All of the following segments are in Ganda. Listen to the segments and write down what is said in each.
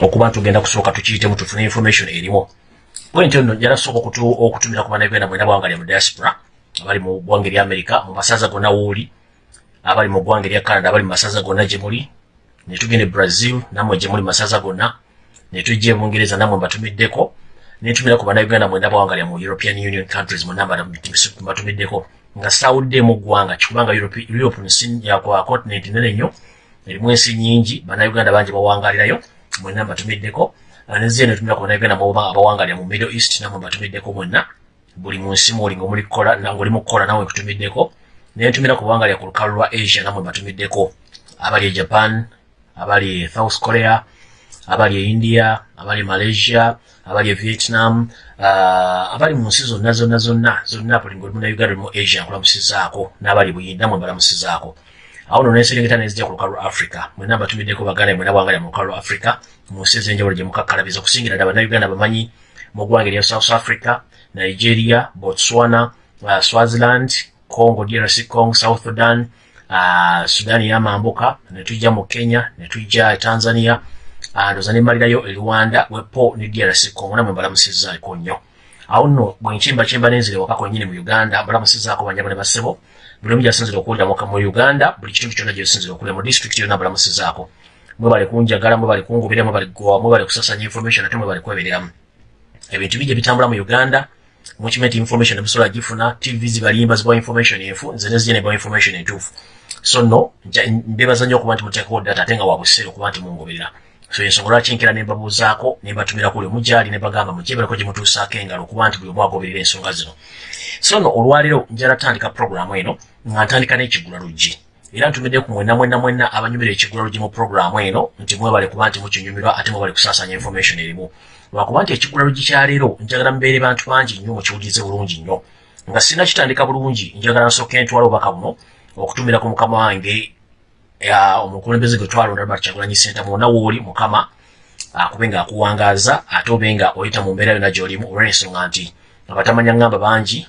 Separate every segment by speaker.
Speaker 1: okuba ntugenda kusooka tukiyitemu tufune information erimu bwentyo nno njala sooka okutumira ku bannayuganda mwena bwanga lya mu diaspora abali mu ggwanga erya america mu masaza gonna wooli abali mu ggwanga erya canada abali mu masaza gonna gye muli ne tugenda e brazil nammwe gye muli masaza gonna ne tujja e bungereza nammwe mbatumiddeko nentumira ku bannayuganda mwenda bawangalya mu european union countries munamba mbatumiddeko. Nga sawuddeemu ggwanga kikubanga europe nsi yakwa continent nene nnyo erimu ensi nyingi bannayuganda bangi bawangalirayo mwenna mbatumiddeko neziye netumira ku bannayuganda abawangalira mu middle east nammwe mbatumiddeko mwenna. Buli mu nsi mwoli ngaoli mu kukola nawe kutumiddeko nentumira ku bawangalira ku lukalu lwa asia nammwe mbatumiddeko abali e japan abali e south korea abali e india abali e malaysia abali e vietnam uh, abali mu nsi zonna zonna zonna zonna buli ngaoli munauganda olimu asia nkulamusizaako n'abali buyinda mwe balamusizaako awo no nenserengeta nezijja ku lukalu africa. Mwena mbatumiddeko baganda mwena bwangalya mu lukalu africa mu nsi ez'enjawulo gye mukakkalabiza okusingira ddala bannayuganda bamanyi mu ggwanga erya south africa nigeria botswana uh, swaziland congo drc congo south sudan uh, sudan yamambuka netujja mu kenya netujja tanzania uh, ndoza nemmalirayo e rwanda wepo ne drc congo namwe mbalamusizaako nnyo. Awo nno bwenkyembakyemba nenzire waka kwennyini mu uganda mbalamusizaako banyabo ne basebo buli omu gyasinzira okuwulira mu uganda buli kitundu kyonna gyesinzire okuwulira mu district yonna mbalamusizaako mwebale kunjagala mwebale kungubira mwebale kugowa mwebale kusasanya information ate mwebale kwebereramu ebintu bingi ebitambula mu uganda mukimanyi information emusobola gifuna tv zibalimba zibawa information enfu nze nezije nebawa information entuufu. So no mbebaza nnyo okuba nti muteekawo data ate nga wabuseera okuba nti mungoberera so ensonga lwaki nkera nembabuuzaako nembatumira kuli omugyali nebagamba mukyebereko gye mutuusaako engalo okuba nti buli omu agoberera ensonga zino. So no olwaleero njala tandika programu eno nga ntandika n'ekigula luggi era ntumidde ku mwenna mwenna mwenna abanyumira ekigula luggi mu programu eno nti mwebale kuba nti mukinyumirwa ate mwebale kusaasanya information erimu. Lwakuba nti ekigula luggi kya leero njagala mubeere bantu bangi nnyo mukiwulirize bulungi nnyo. Nga sina kitandika bulungi njagala nsooke ntwala obubaka buno okutumira ku mukama wange omukulembeze gwe twalonda albert kyagulanyi senta mwonna wooli mukama akube nga akuwangaaza ate obe nga oyita mu mbeera yonna gy'olimu olw'ensonga nti abatamanya ngamba bangi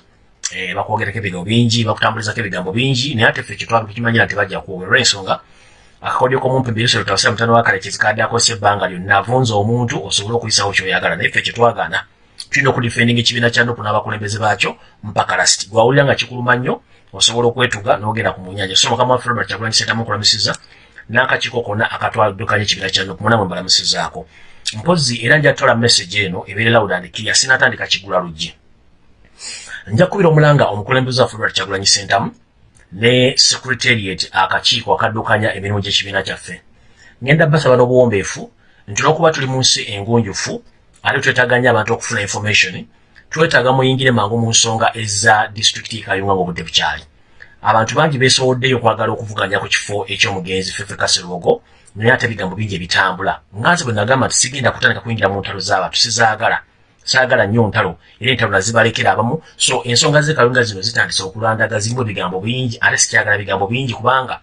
Speaker 1: bakwogerako ebigambo bingi bakutambulizako ebigambo bingi naye ate ffe kyetwakimanyira nti bajja kuwogera olw'ensonga akakodyo k'omumpi mbirusero tawasira mutano wa kalekezi kadde akozesa ebbanga lyonna avunza omuntu osobole okuyisawo kyoyagala naye ffe kyetwagaana tulina okudifendinga ekibiina kya nupu n'abakulembeze baakyo mpaka lasiti gwawulira nga kikuluma nnyo osobola okwetuga n'ogenda ku munyanja so mukama waffe robert kyagulanyi sentamu okulamusiza n'akakiiko konna akatwaldukanya ekibiina kya nupu munamwe mbalamusizaako mpozi era njatwala message eno ebeere loud and clear sinatandika kigula luggi. Nja kubira omulanga omukulembeze waffe robert kyagulanyi sentamu ne secretariat akakiiko akaddukanya emirimu gy'ekibiina kyaffe. Ngenda basaba n'obuwombeefu nti olwokuba tuli mu nsi engunjufu ate twetaaga nnyo abantu okufuna information twetaaga muyingire mangu mu nsonga eza disitulikiti kayunga ng'obudde bukyali. Abantu bangi beesowoddeyo okwagala okuvuganya ku kifo eky'omugenzi fefe kaserogo naye ate ebigambo bingi ebitambula. Nganze bwe nagamba nti sigenda kutandika kuyingira mu ntalo z'abantu sizaagala. Saagala nnyo ntalo era entalo nazibalekera abamu. So ensonga z'ekayunga zino zitandise okulandaga zirimu ebigambo bingi ate sikyagala bigambo bingi kubanga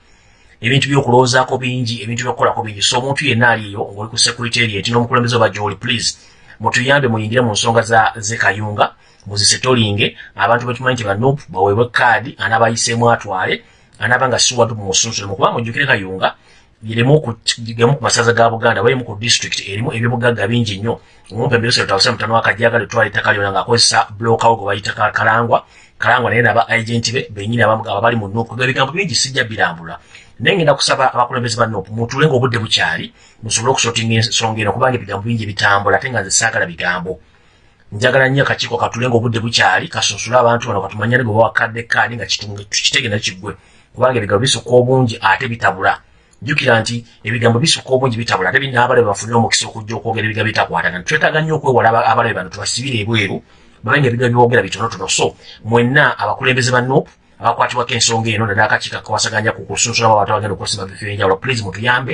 Speaker 1: ebintu by'okulowoozaako bingi ebintu by'okukolako bingi. So omuntu yenna aliyo ng'oli ku secretariat n'omukulembeze oba gy'oli please mutuyambe muyingire mu nsonga z'ekayunga muzisetolinge abantu betumanyi nti banupu baweebwe kaadi anaabayiseemu atwale anaaba nga siwadu mu musunsule mukuba mujjukire kayunga girimu ku masaza ga buganda balimu ku district erimu ebyobugagga bingi nnyo. Omumpe mbirusero tawasa mutano wakajagala etwala ettaka lyona ngaakozesa blokawo gwe bayita kalangwa. Kalangwa naye naba agenti be benyini aba bali mu nupu ebigambo bingi sijja birambula naye ngenda kusaba abakulembeze ba nupu mutule ngaobudde bukyali musobole okusotinga ensonga eno kubanga ebigambo bingi bitambula ate nga nze saagala bigambo. Njagala nnyo akakiiko katule ngaobudde bukyali kasunsule abantu bano katumanyane gwe bawakadde kaadi nga kitege nakiggwe kubanga ebigambo bisukka obungi ate bitabula. Jjukira nti ebigambo bisukka obungi bitabula ate binaabalabe bafunire omukisa okujja okwogera ebigambo bitakwatagana twetaaga nnyo okwewala abalabe bano tubasibire ebweru babenga ebigambo byogera bitonotono. So mwenna abakulembeze ba nupu abakwatibwako ensonga eno naddala akakiiko kawasaganya ku kusunsulamu abantu abagenda okwesiba bifo ebyenjawulo please mutuyambe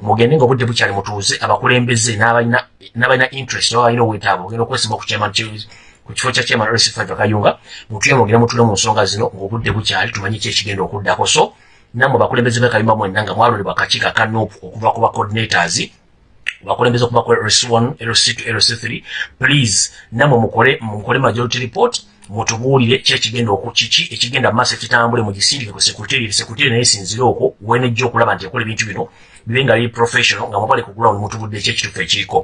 Speaker 1: mugende nga obudde bukyali mutuuze abakulembeze n'abalina interest oba balina obwetaavu. Ogenda okwesiba ku kifo kya chairman rc5 akayunga mutuye mugende mutule mu nsonga zino ng'obudde bukyali tumanyi ki ekigenda okuddako. So nammwe abakulembeze b'ekayumba mwenna nga mwalondebwa akakiiko aka nupu okuva ku bacoordinators bakulembeze okuva ku lc1 lc2 lc3 please nammwe mukole mukole majority report mutubuulire ki ekigenda kiki ekigenda maaso ekitambule mugisindike ku sekuteri sekuteri naye sinzire okwo wenejja okulaba nti ekola ebintu bino bibe nga biri professional nga mubali ku ground mutubudde ekyekitufu ekiriko.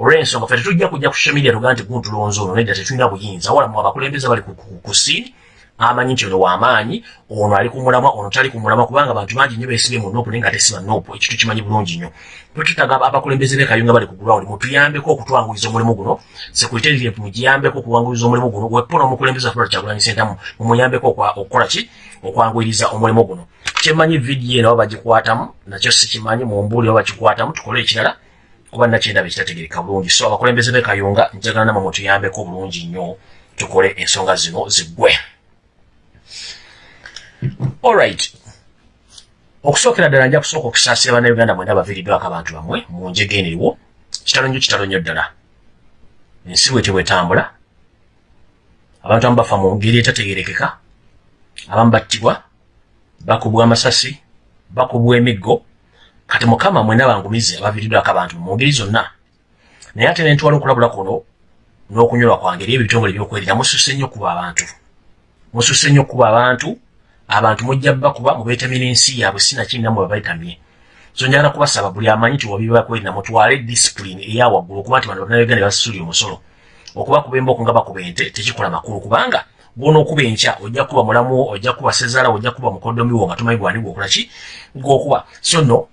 Speaker 1: Olw'ensonga ffe tetujja kujja ku social media tugaa nti guntulonzi ono nedda tetulina buyinza. Wala mu abakulembeze bali ku sini amanyi nti ono wamaanyi ono ali kumulamwa ono tali kumulamwa kubanga abantu bangi nnyo beesibye mu nopu naye nga tesiba nopu ekintu kimanyi bulungi nnyo. Twetutaga abakulembeze b'ekayunga bali ku ground mutuyambeko okutwanguliza omulimu guno sekuriterire mugiyambeko okuwanguliza omulimu guno wepo n'omukulembeze wa flora kyagulanyi sentamu mumuyambeko okukola ki? Okwanguyiriza omulimu guno. Kyemanyi vidiyo eno bagikwatamu nakyo sikimanyi mumbuuli oba bakikwatamu tukole ekirala kuba nakyendaba ekitategereka bulungi. So abakulembeze b'ekayunga njagala namwe mutuyambeko bulungi nnyo tukole ensonga zino ziggwe alright okusookera ddala nja kusooka okusaasira bannayuganda mwena baviiriddwako abantu bamwe mu njega eneriwo kitalo nnyo kitalo nnyo ddala. Ensi bwete bwetambula abantu abamu bafa mu ngeri etategerekeka abamu battibwa bakubwa amasasi bakubwa emiggo. Kati mukama mwena bangumize abaviiriddwako abantu mu ngeri zonna. Naye ate nentwala okulabula kuno n'okunyolwa kwange eri ebitongole byokwerira mususse nnyo kuba abantu. Mususse nnyo kuba abantu abantu mujja bakuba mubeetamye n'ensi yaabwe sinakinamu babeetamye so njagala kubasaba buli amanyi nti wabibakwerinda mutwale disipulini eyawaggulu okuba nti bano bannayuganda basusuli omusolo. Okuba kuba emboko nga bakuba ente tekikola makulu kubanga gwona okuba enkya ojja kuba mulamu ojja kuba sezaala ojja kuba mukodomiwo nga tomanyi gwani gwokola ki? Gwokuba so no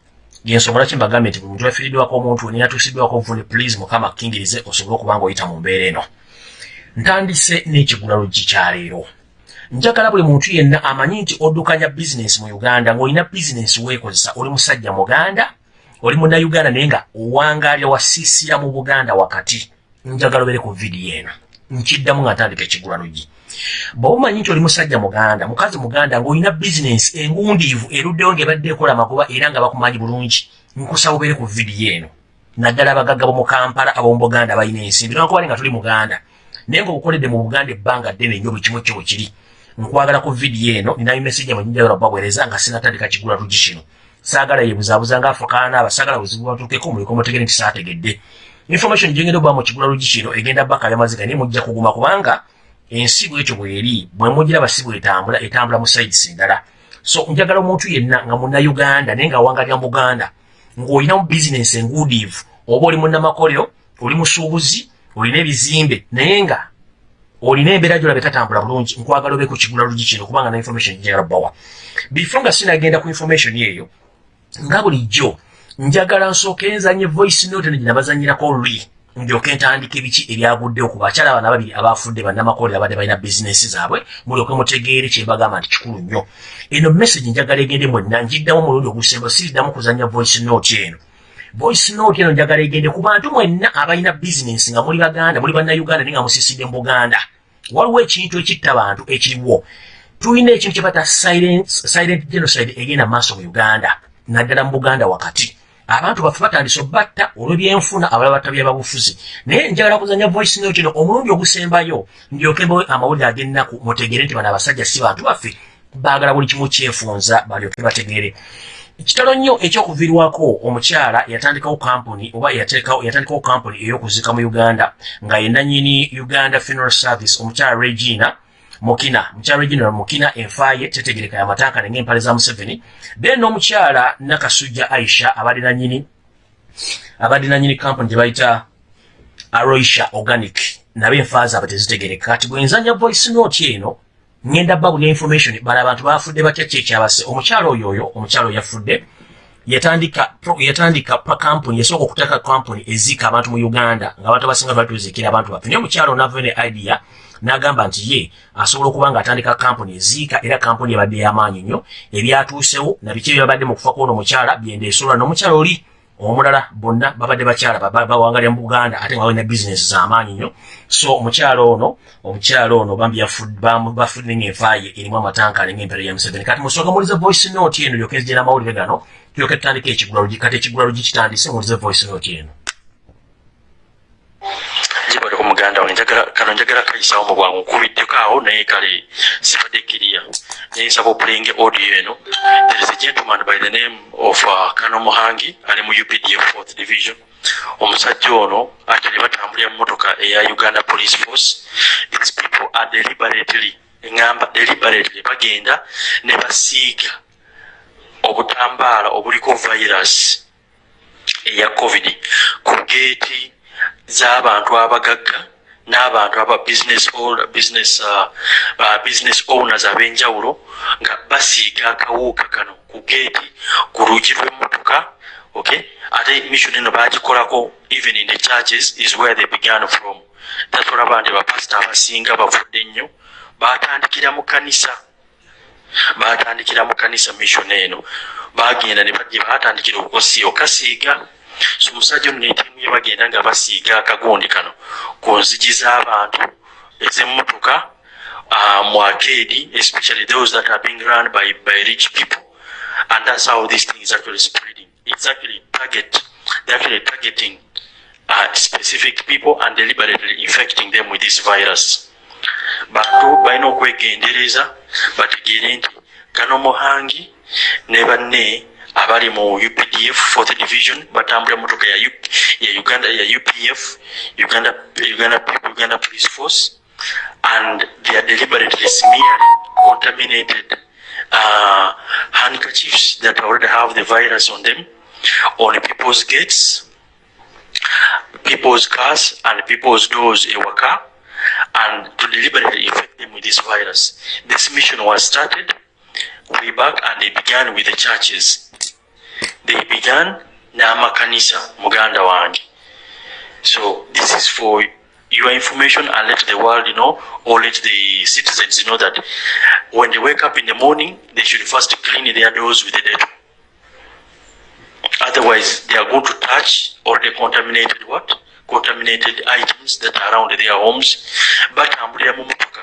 Speaker 1: yensonga laki mbagambye nti buli muntu yafiiriddwako omuntu neyatuusiddwako obuvune please mukama kingirize osobole okuba nga oyita mu mbeera eno. Ntandise n'ekigula luggi kyaleero njagala buli muntu yenna amanyi nti oddukanya bizinesi mu uganda ng'olina bizinesi weekozesa oli musajja muganda oli munnauganda naye nga owangaalya wasiisira mu buganda wakati. Njagala obere ku vidiyo eno. Nkiddamu nga ntandika ekigula lugi bwe omanyi nti oli musajja muganda mukazi muganda ng'olina bizinesi engundiivu eruddewo ng'ebadde ekola amakuba era nga bakumanyi bulungi nkusaba obere ku vidiyo eno. Naddala abagagga bomu kampala ab'omu buganda balina ensimbi nokubale nga tuli muganda. Naye ng'obukoledde mu buganda ebbanga ddene nnyo buli kimu kyo kiri nkwagala ku vidiyo eno ninayo message yamwe njagala baweereza nga sinatandika kigula lugi kino. Saagala yebuzaabuza nga afukaana abasaagala buzibu batuukeko muliko mutegere nti saategedde. Information gyengenda okuba mu kigula lugi kino egenda baka byamaziga naye mujja kuguma kubanga ensi bwekyo bweri bwe mugira basi bwetambula etambula mu sides endala. So njagala omuntu yenna nga munnayuganda naye nga awangalira mu buganda ng'olinamu bizinesi enguudiivu oba oli munnamakolero oli musuubuzi olina ebizimbe naye nga olina embeera gyolabe tatambula bulungi nkwagala obe ku kigula lugi kino kubanga na information njagala bawa before nga sinagenda ku information eyo nga bulijjo njagala nsooke enzanye voice note eno gyenabazanyirako luli ndyoke ntandika ebiki ebyaguddewo ku bakyala bana babiri abafudde bannamakolera abadde balina bizinesi zaabwe mulyoke mutegeere kyembagamba nti kikulu nnyo. Eno message njagala egende mwenna njiddamu omulundi ogusemba siriddamu kuzanya voice note eno voice note eno njagala egende ku bantu mwenna abalina bizinesi nga muli baganda muli bannayuganda naye nga musiisidde mu buganda. Waliwo ekintu ekitta bantu ekiriwo. Tulina ekintu kye bata silent genocide egenda maaso mu uganda naddala mu buganda wakati. Abantu baffe batandise obatta olw'ebyenfuna abalala batabya babufuzi naye njagala kuzanya voice note eno omulundi ogusembayo ndyoke amawulire ag'ennaku mutegere nti bano abasajja si bantu baffe baagala buli kimu kyefunza balyoke bategere ekitalo nnyo ekyokuviirwako omukyala yatandikawo kampuni oba yatandikawo kampuni ey'okuzika mu uganda nga yenanyini uganda funeral service omukyala regina mukina. Mukyala regina mukina enfaaye tetegereka yamatankane ng'empale za museveni. Then n'omukyala nakasujja aisha abadde nanyini abadde nanyini kampuni gye bayita aroisha organic. Nabo enfaa zaabwe tezitegereka. Kati bwenzanya voice note eno ngenda babulya information bala abantu bafudde batya kyekyabase omukyalo oyo oyo omukyalo yafudde yatandika yatandika pa kampuni yasooka okutaka kampuni eziika abantu mu uganda nga abantu batuziikira abantu baffe. Naye omukyalo nava ne idea n'agamba nti ye asobola okuba nga atandika kampuni eziika era kampuni ebadde y'amaanyi nnyo ebyatuusewo nabiki ebyabadde mu kufa kwona omukyala byendeesolwa n'omukyalo oli omulala bonna babadde bakyala bawangalira mu buganda ate nga balina bizinesi z'amaanyi nnyo. So omukyalo ono omukyalo ono bambi bafudde ngaenfaaye erimu amatankale ngaempera ya museveni. Kati musooka mulize voice note eno lyoke nzigena amawulire gano tulyoke tutandika ekigula lugi kati ekigula lugi kitandise mulize voice note eno.
Speaker 2: Jibaleko muganda wange kano njagala kayisawo mu bwangu nkubiddeko awo naye kale sibadde kiriya nsaba opulinga audio eno. There is a gentleman by the name of uh, kano muhangi. Ali mu updf fourth division. Omusajja ono actually batambulira mu motoka eya uganda police force. These people are deliberately eŋŋamba deliberately bagenda ne basiiga obutambaala obuliko virus eya covid ku geeti z'abantu abagagga n'abantu aba uh, uh, business owners ab'enjawulo nga basiiga akawuuka kano ku geeti ku luugi lw'emmotoka okay? Ate mission eno bagikolako even in the churches is where they began from. That's olaba nti bapasita abasinga bavudde nnyo batandikira mu kanisa. Batandikira mu kanisa mission eno. Bagenda ne bajje batandikira okukosi okasiiga so omusajja ono netiimu ye bagenda nga basiiga akagundi kano ku nzigi z'abantu. Ez'emmotoka mu arcade especially those that are being run by, by rich people. And that's how this thing is actually spreading. It's actually target they're actually targeting uh, specific people and deliberately infecting them with this virus. Bantu balina okwegendereza bategeere nti kano muhangi ne banne abali mu updf fourth division batambula motoka ya, ya uganda ya upf uganda, uganda, uganda police force and they are deliberately smearing contaminated uh, handkerchiefs that already have the virus on them on people's gates people's cars and people's doors ewaka and to deliberately infect them with this virus. This mission was started way back and they began with the churches. They began Namakanisa, Muganda Wangi. So this is for your information and let the world know or let the citizens know that when they wake up in the morning, they should first clean their doors with the dettol. Otherwise, they are going to touch or they contaminated what? contaminated items that are around their homes batambulira mu motoka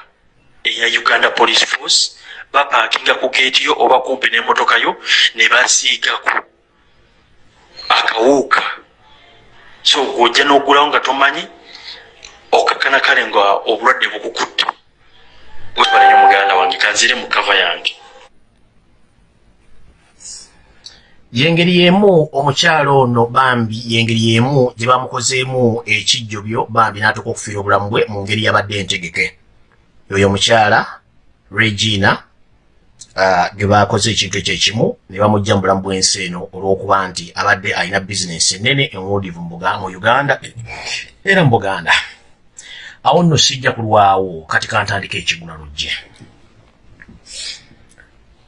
Speaker 2: eya uganda police force bapakinga ku geeti yo oba kumpi n'emmotoka yo ne basiigaku akawuuka so gwojja n'ogulawo nga tomanyi okakana kale nga obulwadde bukukutte. Webalayo muganda wange kanzire mu kava yange.
Speaker 1: Yengeri yemu omukyalo ono bambi yengeri yemu gye bamukozeemu ekijjobyo bambi n'atuuka okufiira obulamu bwe mu ngeri yabadde entegeke. Oyo omukyala regina uh, ge bakoze ekintu ekyekimu ne bamugja mu bulamu bw'ensi eno olw'okuba nti abadde alina bizinesi ennene enwudivu mu uganda era mu buganda. Awo nno sijja kulwawo kati kantandika ekigula lujje.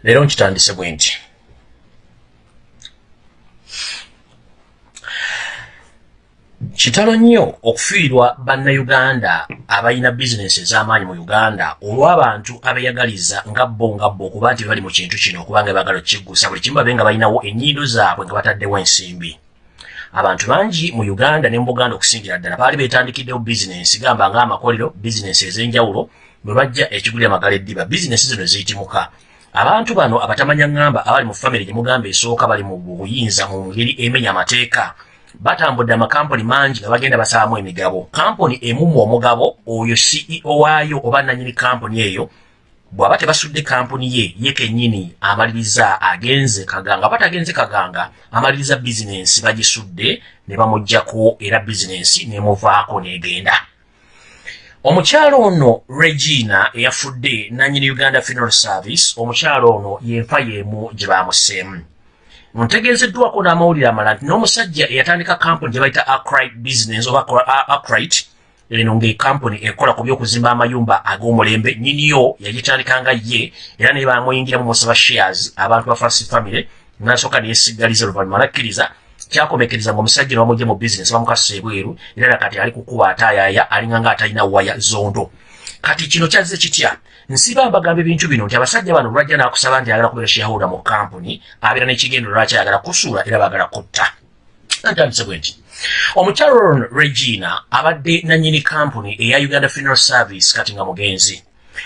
Speaker 1: Leero nkitandise bwe nti kitalo nnyo okufiirwa bannayuganda abalina bizinesi ez'amaanyi mu uganda olw'abantu abeyagaliza nga bo nga bo okuba nti bali mu kintu kino okuba nga baagala okikigusa buli kimu babe nga balinawo ennyindo zaabwe nga bataddewo ensimbi. Abantu bangi mu uganda ne mu buganda okusingira ddala baali beetandikiddewo bizinesi gamba ng'amakolero bizinesi ez'enjawulo bwe bajja ekigulira magala eddiba bizinesi zino ziyitimuka. Abantu bano abatamanya ŋŋamba abali mu famire gye mugamba esooka bali mu buyinza mu ngeri emenya amateeka batambudde amakampuni mangi nga bagenda basaamu emigabo. Kampuni emumu omugabo oyo ceo waayo oba nanyini kampuni eyo bw'aba tebasudde kampuni ye ye kennyini amaliriza agenze kaganga. Aba tagenze kaganga amaliriza bizinensi bagisudde ne bamugjako era bizinensi nemuvaako n'egenda. Omukyalo ono regina eyafudde nanyini uganda funeral service omukyalo ono yenfa y'emu gye bamuseemu ntegeezeddwako n'amawulire amala nti n'omusajja eyatandika kampuni gye bayita acrite business oba acrite eno ngaekampuni ekola ku byokuzimba amayumba ag'omulembe nyiniyo yagitandikanga ye era naye bamuyingiramu musaba shares abantu ba fast family nasooka neyesigaliza oluvannyuma nakkiriza kyakomekeriza nga omusajja ne bamugye mu bizinesi bamukasusa ebweru era nakati ali kukuba ataayaaya alinga nga atalina waya zondo. Kati kino kyazze kitya nsiba mbagamba ebintu bino nti abasajja bano lwajja n'akusaba nti ayagala kubeera shareholder mu kampuni abeera n'ekigendo lwaki ayagala kusuula era baagala kutta. Ntandise bwe nti omukyalo regina abadde nannyini kampuni eya uganda funeral service kati nga mugenzi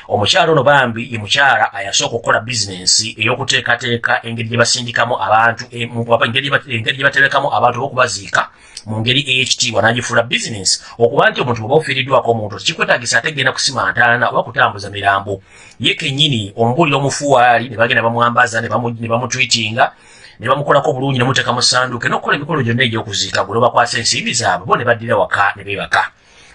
Speaker 1: omukyala ono bambi ye mukyala ayasooka okukola bizinensi ey'okuteekateeka engeri gye basindikamu abantu engeri gye baterekamu abantu olw'okubaziika mu ngeri ey'ekitiibwa. N'agifuula bizinensi okuba nti omuntu bweoba ofiiriddwako omuntu tekikwetaagisa ate genda kusima ntaana oba kutambuza mirambo. Ye kennyini omubuulira omufuwaali ne bagenda bamwambaza ne bamutwitinga ne bamukolako bulungi ne muteeka mu ssanduuke n'okukola emikolo gyonna egy'okuziika gwe bakwasa ensimbi zaabwe bo ne baddira waka ne beebaka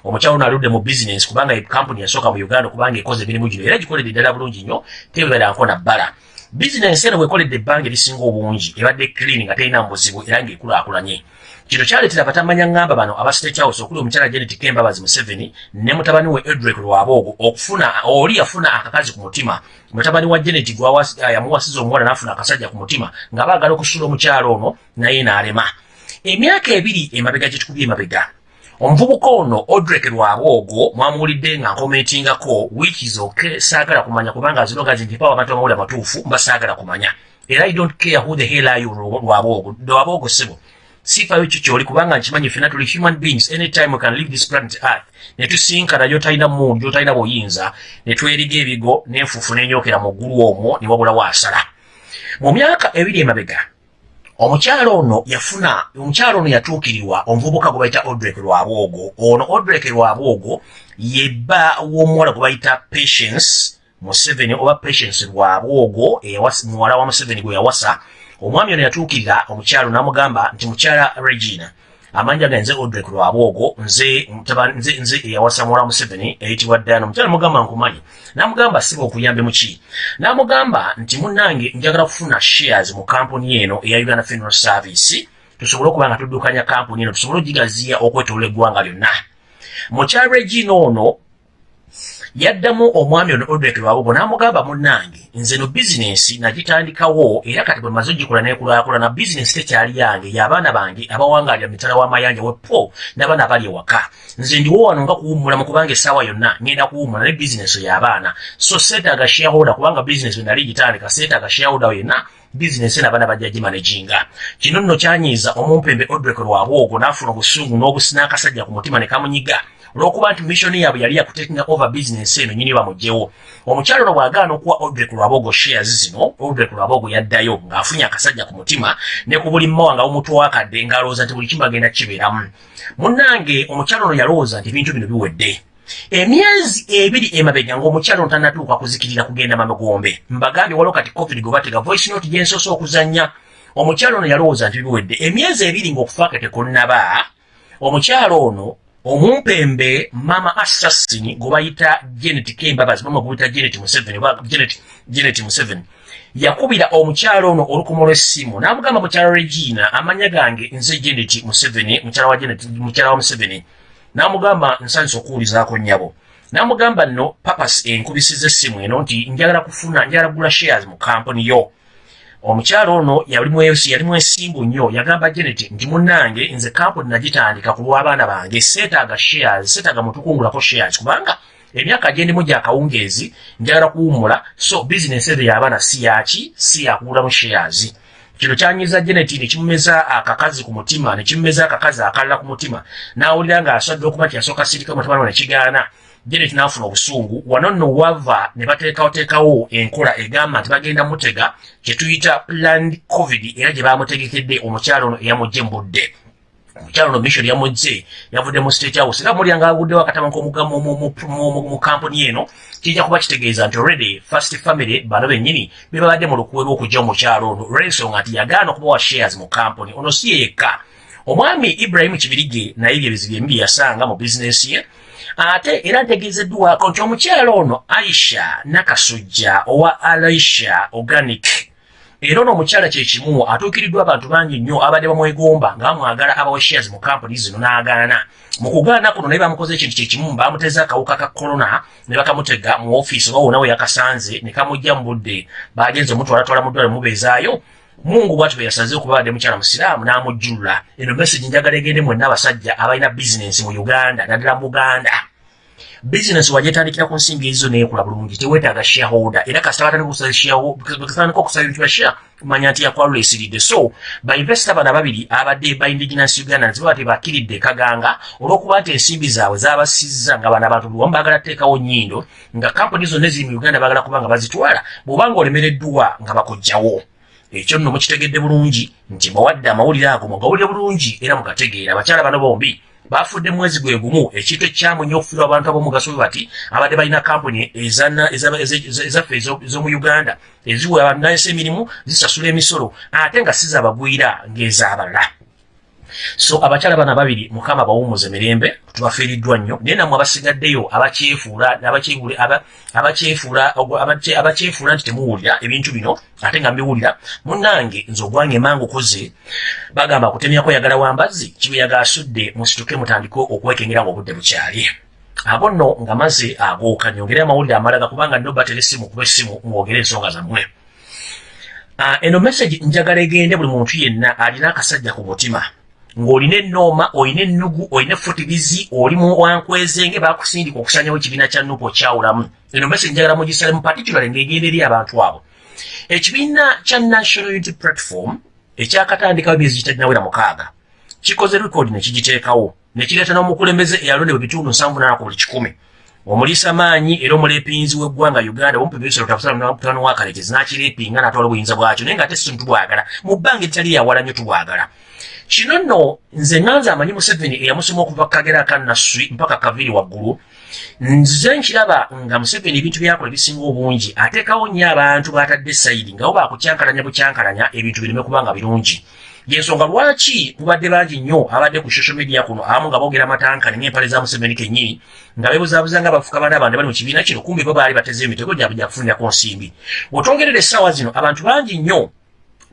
Speaker 1: omukyalo ono aludde mu bizinensi kubanga kampuni yasooka mu uganda kubanga ekoze emirimu gino era gikoledde ddala bulungi nnyo tebebadanko na bbala. Bizinensi eno bwekoledde ebbanga erisinga obungi ebadde clean nga terina mu buzibu era ng'ekulaakulanye. Kino kyaleetera batamanya ŋŋamba bano aba state house okuli omukyala genetic embabazi museveni ne mutabani we edrick lwaboogo okufuna oli yafuna akakazi ku mutima. Mutabani wa genet yamuwasiza omuwala n'afuna akasajja ku mutima nga baagala okusula omukyala ono naye n'alema. Emyaka ebiri emabega gye tukubye emabega omuvubuka ono odrek lwaboogo mwamuwulidde nga nkomentingako wiikis ok saagala kumanya kubanga azirogazi nti pawa abantu bamawuli amatuufu mba saagala kumanya. Era i don't care who the hell are you lwaboogo lwaboogo sibo sifayo kyo kyoli kubanga nkimanyi fena tuli human beings anytime we can leave this planet earth ne tusinkana gyotalina mundu gyotalina buyinza ne tweriga ebigo n'enfuufu n'enyokera mu ggulu omwo ne wabulawo asala mu myaka ebiri emabega omukyalo ono yafuna omukyalo ono yatuukirirwa omuvubuka gwe bayita odrek lwabwogo. Ono odrek lwabwogo yebba w'omuwala gwe bayita patience museveni oba patience lwabwogo muwala wa museveni gwe yawasa. Omwami ono yatuukirira omukyalo n'amugamba nti mukyala regina amanja ganze odrek lwabwogo nze nze nze eyawasa muwala museveni eyitibwa ddana omukyala mugamba nkumanyi. N'amugamba siba okuyambe muki n'amugamba nti munnange njagala kufuna shares mu kampuni eno eya uganda funeral service. Tusobole okuba nga tuddukanya kampuni eno tusobole ogigaziya okwetolola eggwanga lyonna. Mukyala regina ono yaddamu omwami ono odrek lwabugo n'amugamba munnange nze no bizinensi nagitandikawo era kati bwe maze ogikola nekulaakulana bizinensi tekyali yange y'abaana bange abawangalira mitala w'amayanja wepo n'abaana abali ewaka. Nze ndiwo wano nga kuwummula mu kubanga essaawa yonna ngenda kuwummula ne bizinensi y'abaana so seetaaga shareholder kubanga bizinensi bwe nali gitandika seetaaga shareholder yenna bizinensi n'abaana bajja gimanaginga kino nno kyanyiiza omumpembe odrek lwabwogo n'afuna obusungu n'akasajja ku mutima ne kamunyiga olwokuba nti missoni yaabwe yali yakutakinga over business eno nyini bamugyewo omukyalo ono bw'agaana okuwa odrek lwabogo shares zino odrek lwabogo yaddayo ng'afunye akasajja ku mutima ne ku buli mmawa nga bumutwakadde ng'alowooza nti buli kimu agenda kibeeramu. Munnange omukyalo ono yalowooza nti ebintu bino biwedde. Emyezi ebiri emabega ng'omukyalo ono tannatuuka kuzikirira kugenda mamegombe mbagambye waliwo kati covid gwe batega voice note gye nsoose okuzannya. Omukyalo ono yalowooza nti biwedde. Emyezi ebiri ng'okufaaka tekunnaba omukyalo ono omumpembe mama assassin gwe bayita genet kembabazi mama gwe bayita genet museveni oba genet genet museveni yakubira omukyalo ono olukumu lw'essimu n'amugamba mukyala regina amanya gange nze genet museveni mukyala wa genet mukyala wa museveni n'amugamba nsanyusa okuwulizaako nnyabo. N'amugamba nno papas enkubisiza essimu eno nti njagala kufuna njagala kugula shares mu kampuni yo omukyalo ono yali mwesimbu nnyo yagamba genet nti munnange nze kampuni nagitandika ku lw'abaana bange seetaaga shares seetaaga mutukungulako shares. Kubanga emyaka gyendimu gyakawungeezi njagala kuwummula so bizinesi ezo y'abaana si yaki si yakugulamu shares. Kino kyanyiza genet nekimumeza akakazi ku mutima nekimumeza akakazi akalala ku mutima. N'awulira ng'asadde okuba nti yasooka sirika mutabani we nekigaana genet n'afuna obusungu. Wano nno wava ne bateekawoteekawo enkola egamba nti bagenda mutega kyetuyita planned covid era gye bamutegekedde omukyalo ono eyamugje mu budde omukyalo ono mission yamugje yavudde mu state house. Era mulyanga avuddewo akatama k'omugamu mu kampuni eno kijja kuba kitegeeza nti already first family bano bennyini bebabadde mu lukuwe lw'okujja omukyalo ono. Olw'ensonga nti yagaana okubawa shares mu kampuni. Ono si ye yekka. Omwami ibrahimu kibirige naye bye bizibu ebibi yasanga mu bizinensi ye ate era ntegeezeddwako nti omukyalo ono aisha nakasujja owa alaisha organic era ono omukyala kyekimu atuukiriddwa abantu bangi nnyo abadde bamwegomba nga bamwagala abawa shares mu kampuni zino n'agaana. Mu kugaana kuno naye bamukoze ekintu kyekimu bamuteza akawuka ka korona ne bakamutega mu ofiisi oba wonawe yakasanze ne kamujja mu budde. Bagenze omutwalatwala mu ddwale mubeezaayo mungu bwati bwe yasaze okuba badde mukyala musiraamu n'amujjulula. Eno message njagala egende mwenna abasajja abalina bizinensi mu uganda naddala mu buganda bizinensi wagyetandikira ku nsimbi ezizo neekula bulungi teweetaaga shareholder. Era kasita batandika okusaba ebintu bya share manya nti yakwalula esiridde. So bainvesita bano ababiri abadde ba indigenous uganda ziba tebakiridde kaganga olw'okuba nti ensimbi zaabwe zabasizza nga bano abantu luwamu baagala teekawo nnyindo nga kampuni zonna eziri mu uganda baagala kuba nga bazitwala bw'obanga olemereddwa nga bakojjawo ekyo nno mukitegedde bulungi. Nti bawadde amawulire ago mugawulire bulungi era mugategeera. Abakyala bano bombi bafudde mwezi gwe gumu ekintu ekyamu nnyo okufiirwa abantu ab'omugaso bwe bati abadde balina kampuni ezaffe ez'omu uganda eziwa abanayesa emirimu zisasula emisolo ate nga sizabagwira ng'ez'abalala so abakyala bana babiri mukama bawumuze mirembe tubafiiriddwa nnyo. Naye nammwe abasigaddeyo abakyefuula abakyefuula nti temuwulira ebintu bino ate nga mbiwulira munnange nze ogwange emanga okoze bagamba kutemyako yagala wambazzi kibeyaga asudde musituke mutandike okwekengera nga obudde bukyali. Abo nno nga maze agooka nyongere amawulire amalaga kubanga nobatera essimu kuba essimu mwogere ensonga zammwe. Uh, eno message njagala egende buli muntu yenna alina akasajja ku mutima ng'olina ennooma olina ennugu olina efutigizi oli mu wankwezenge bakusindika okusanyawo ekibiina kya nupu okyawulamu eno message njagala mugisale mu particular ng'egenda eri abantu abo. Ekibiina kya national unity platform ekyakatandikawo emyezi gitalinawera mukaaga kikoze rekodi ne kigiteekawo ne kireeta n'omukulembeze eyalondebwa ebitundu nsanvu nana ku buli kikumi. Omuliisa maanyi era omuleepinzi w'eggwanga uganda omupebisolo tafutanamutano wakalekezi n'akireepinga n'atwala obuyinza bwakyo naye nga ate simu tubwagala. Mu bbanga eritali yawala nnyo tubwagala kino nno nze nganze amanyi museveni eyamusoma okuva kagera akannaswi mpaka kaviri waggulu. Nze nkiraba nga museveni ebintu byakola ebisinga obungi ateekawo nnyo abantu batadde sayidi nga bo bakukyankalanya bukyankalanya ebintu bireme kubanga birungi. Yensonga lwaki mubadde bangi nnyo abadde ku social media kuno abamu nga boogera amatankani ng'empale za museveni kennyini nga beebuzaabuza nga bafuka baana bandi bali mu kibiina kino kumbi bo baali bateze emitego gyabwe gyakufunirako nsimbi. Bw'otongerera essaawa zino abantu bangi nnyo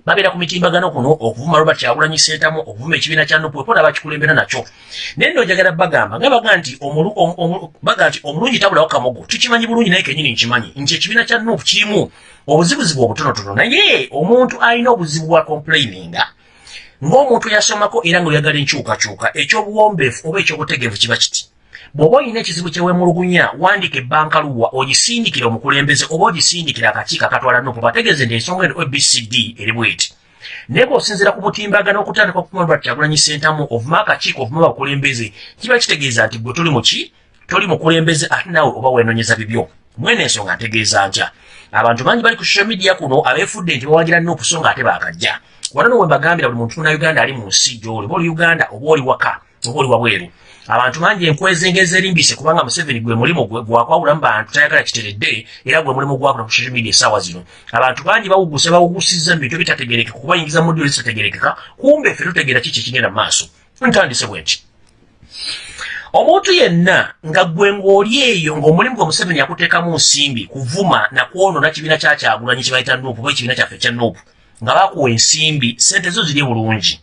Speaker 1: babeera ku mitimbagano kuno okuvuma robert kyagulanyi sentamu okuvuma ekibiina kya nupu epola bakikulembera nakyo. Naye nno njagala bagamba nga baga nti baga nti omulungi tabulawo kamogo tukimanyi bulungi naye kenyini nkimanyi nti ekibiina kya nupu kirimu obuzibuzibu obutonotono. Naye omuntu alina obuzibu bwa complaininga ng'omuntu yasomako era ng'oyagala enkyukakyuka ekyobuwombeefu oba ekyobutegeevu kiba kiti bw'oba olina ekizibu kyewemulugunya wandika ebbankaluwa ogisindikira omukulembeze oba ogisindikira akakiiko akatwala nupu bategeeze nti ensonga eno abcd eri bweti. Naye bw'osinziira ku mutimbagano okutandika okumalwa kyagulanyi sentamu ovuma akakiiko ovuma abakulembeze kiba kitegeeza nti gwe toli muki toli mukulembeze ate naawe oba weenonyeza bibyo. Mwene ensonga ntegeeza ntya. Abantu bangi bali ku social media kuno abeefudde nti bawagira nupu so nga ate baakajja. Wano no wembagambira buli muntu munauganda ali mu nsi gy'oli oba oli uganda oba oli waka oba oli wabweru abantu bangi enkwezengeza erimbise kubanga museveni gwe mulimu gwakwawulamu bantu tayagala kiteredde era gwe mulimu gwakola ku social media essaawa zino. Abantu bangi bawuguse bawugusizza mu bintu ebitategerekeka kubayingiza mu ddiro ezitategerekeka kumbe ffe tutegeera kiki ekigenda mu maaso? Ntandise bwe nti omuntu yenna nga gwe ng'oli eyo ng'omulimu gwe museveni yakuteekamu nsimbi kuvuma nakwonona kibiina kyakyagulanyi kibayita nuupu oba ekibiina kyaffe kya nuupu nga bakuwa ensimbi sente zo ziri bulungi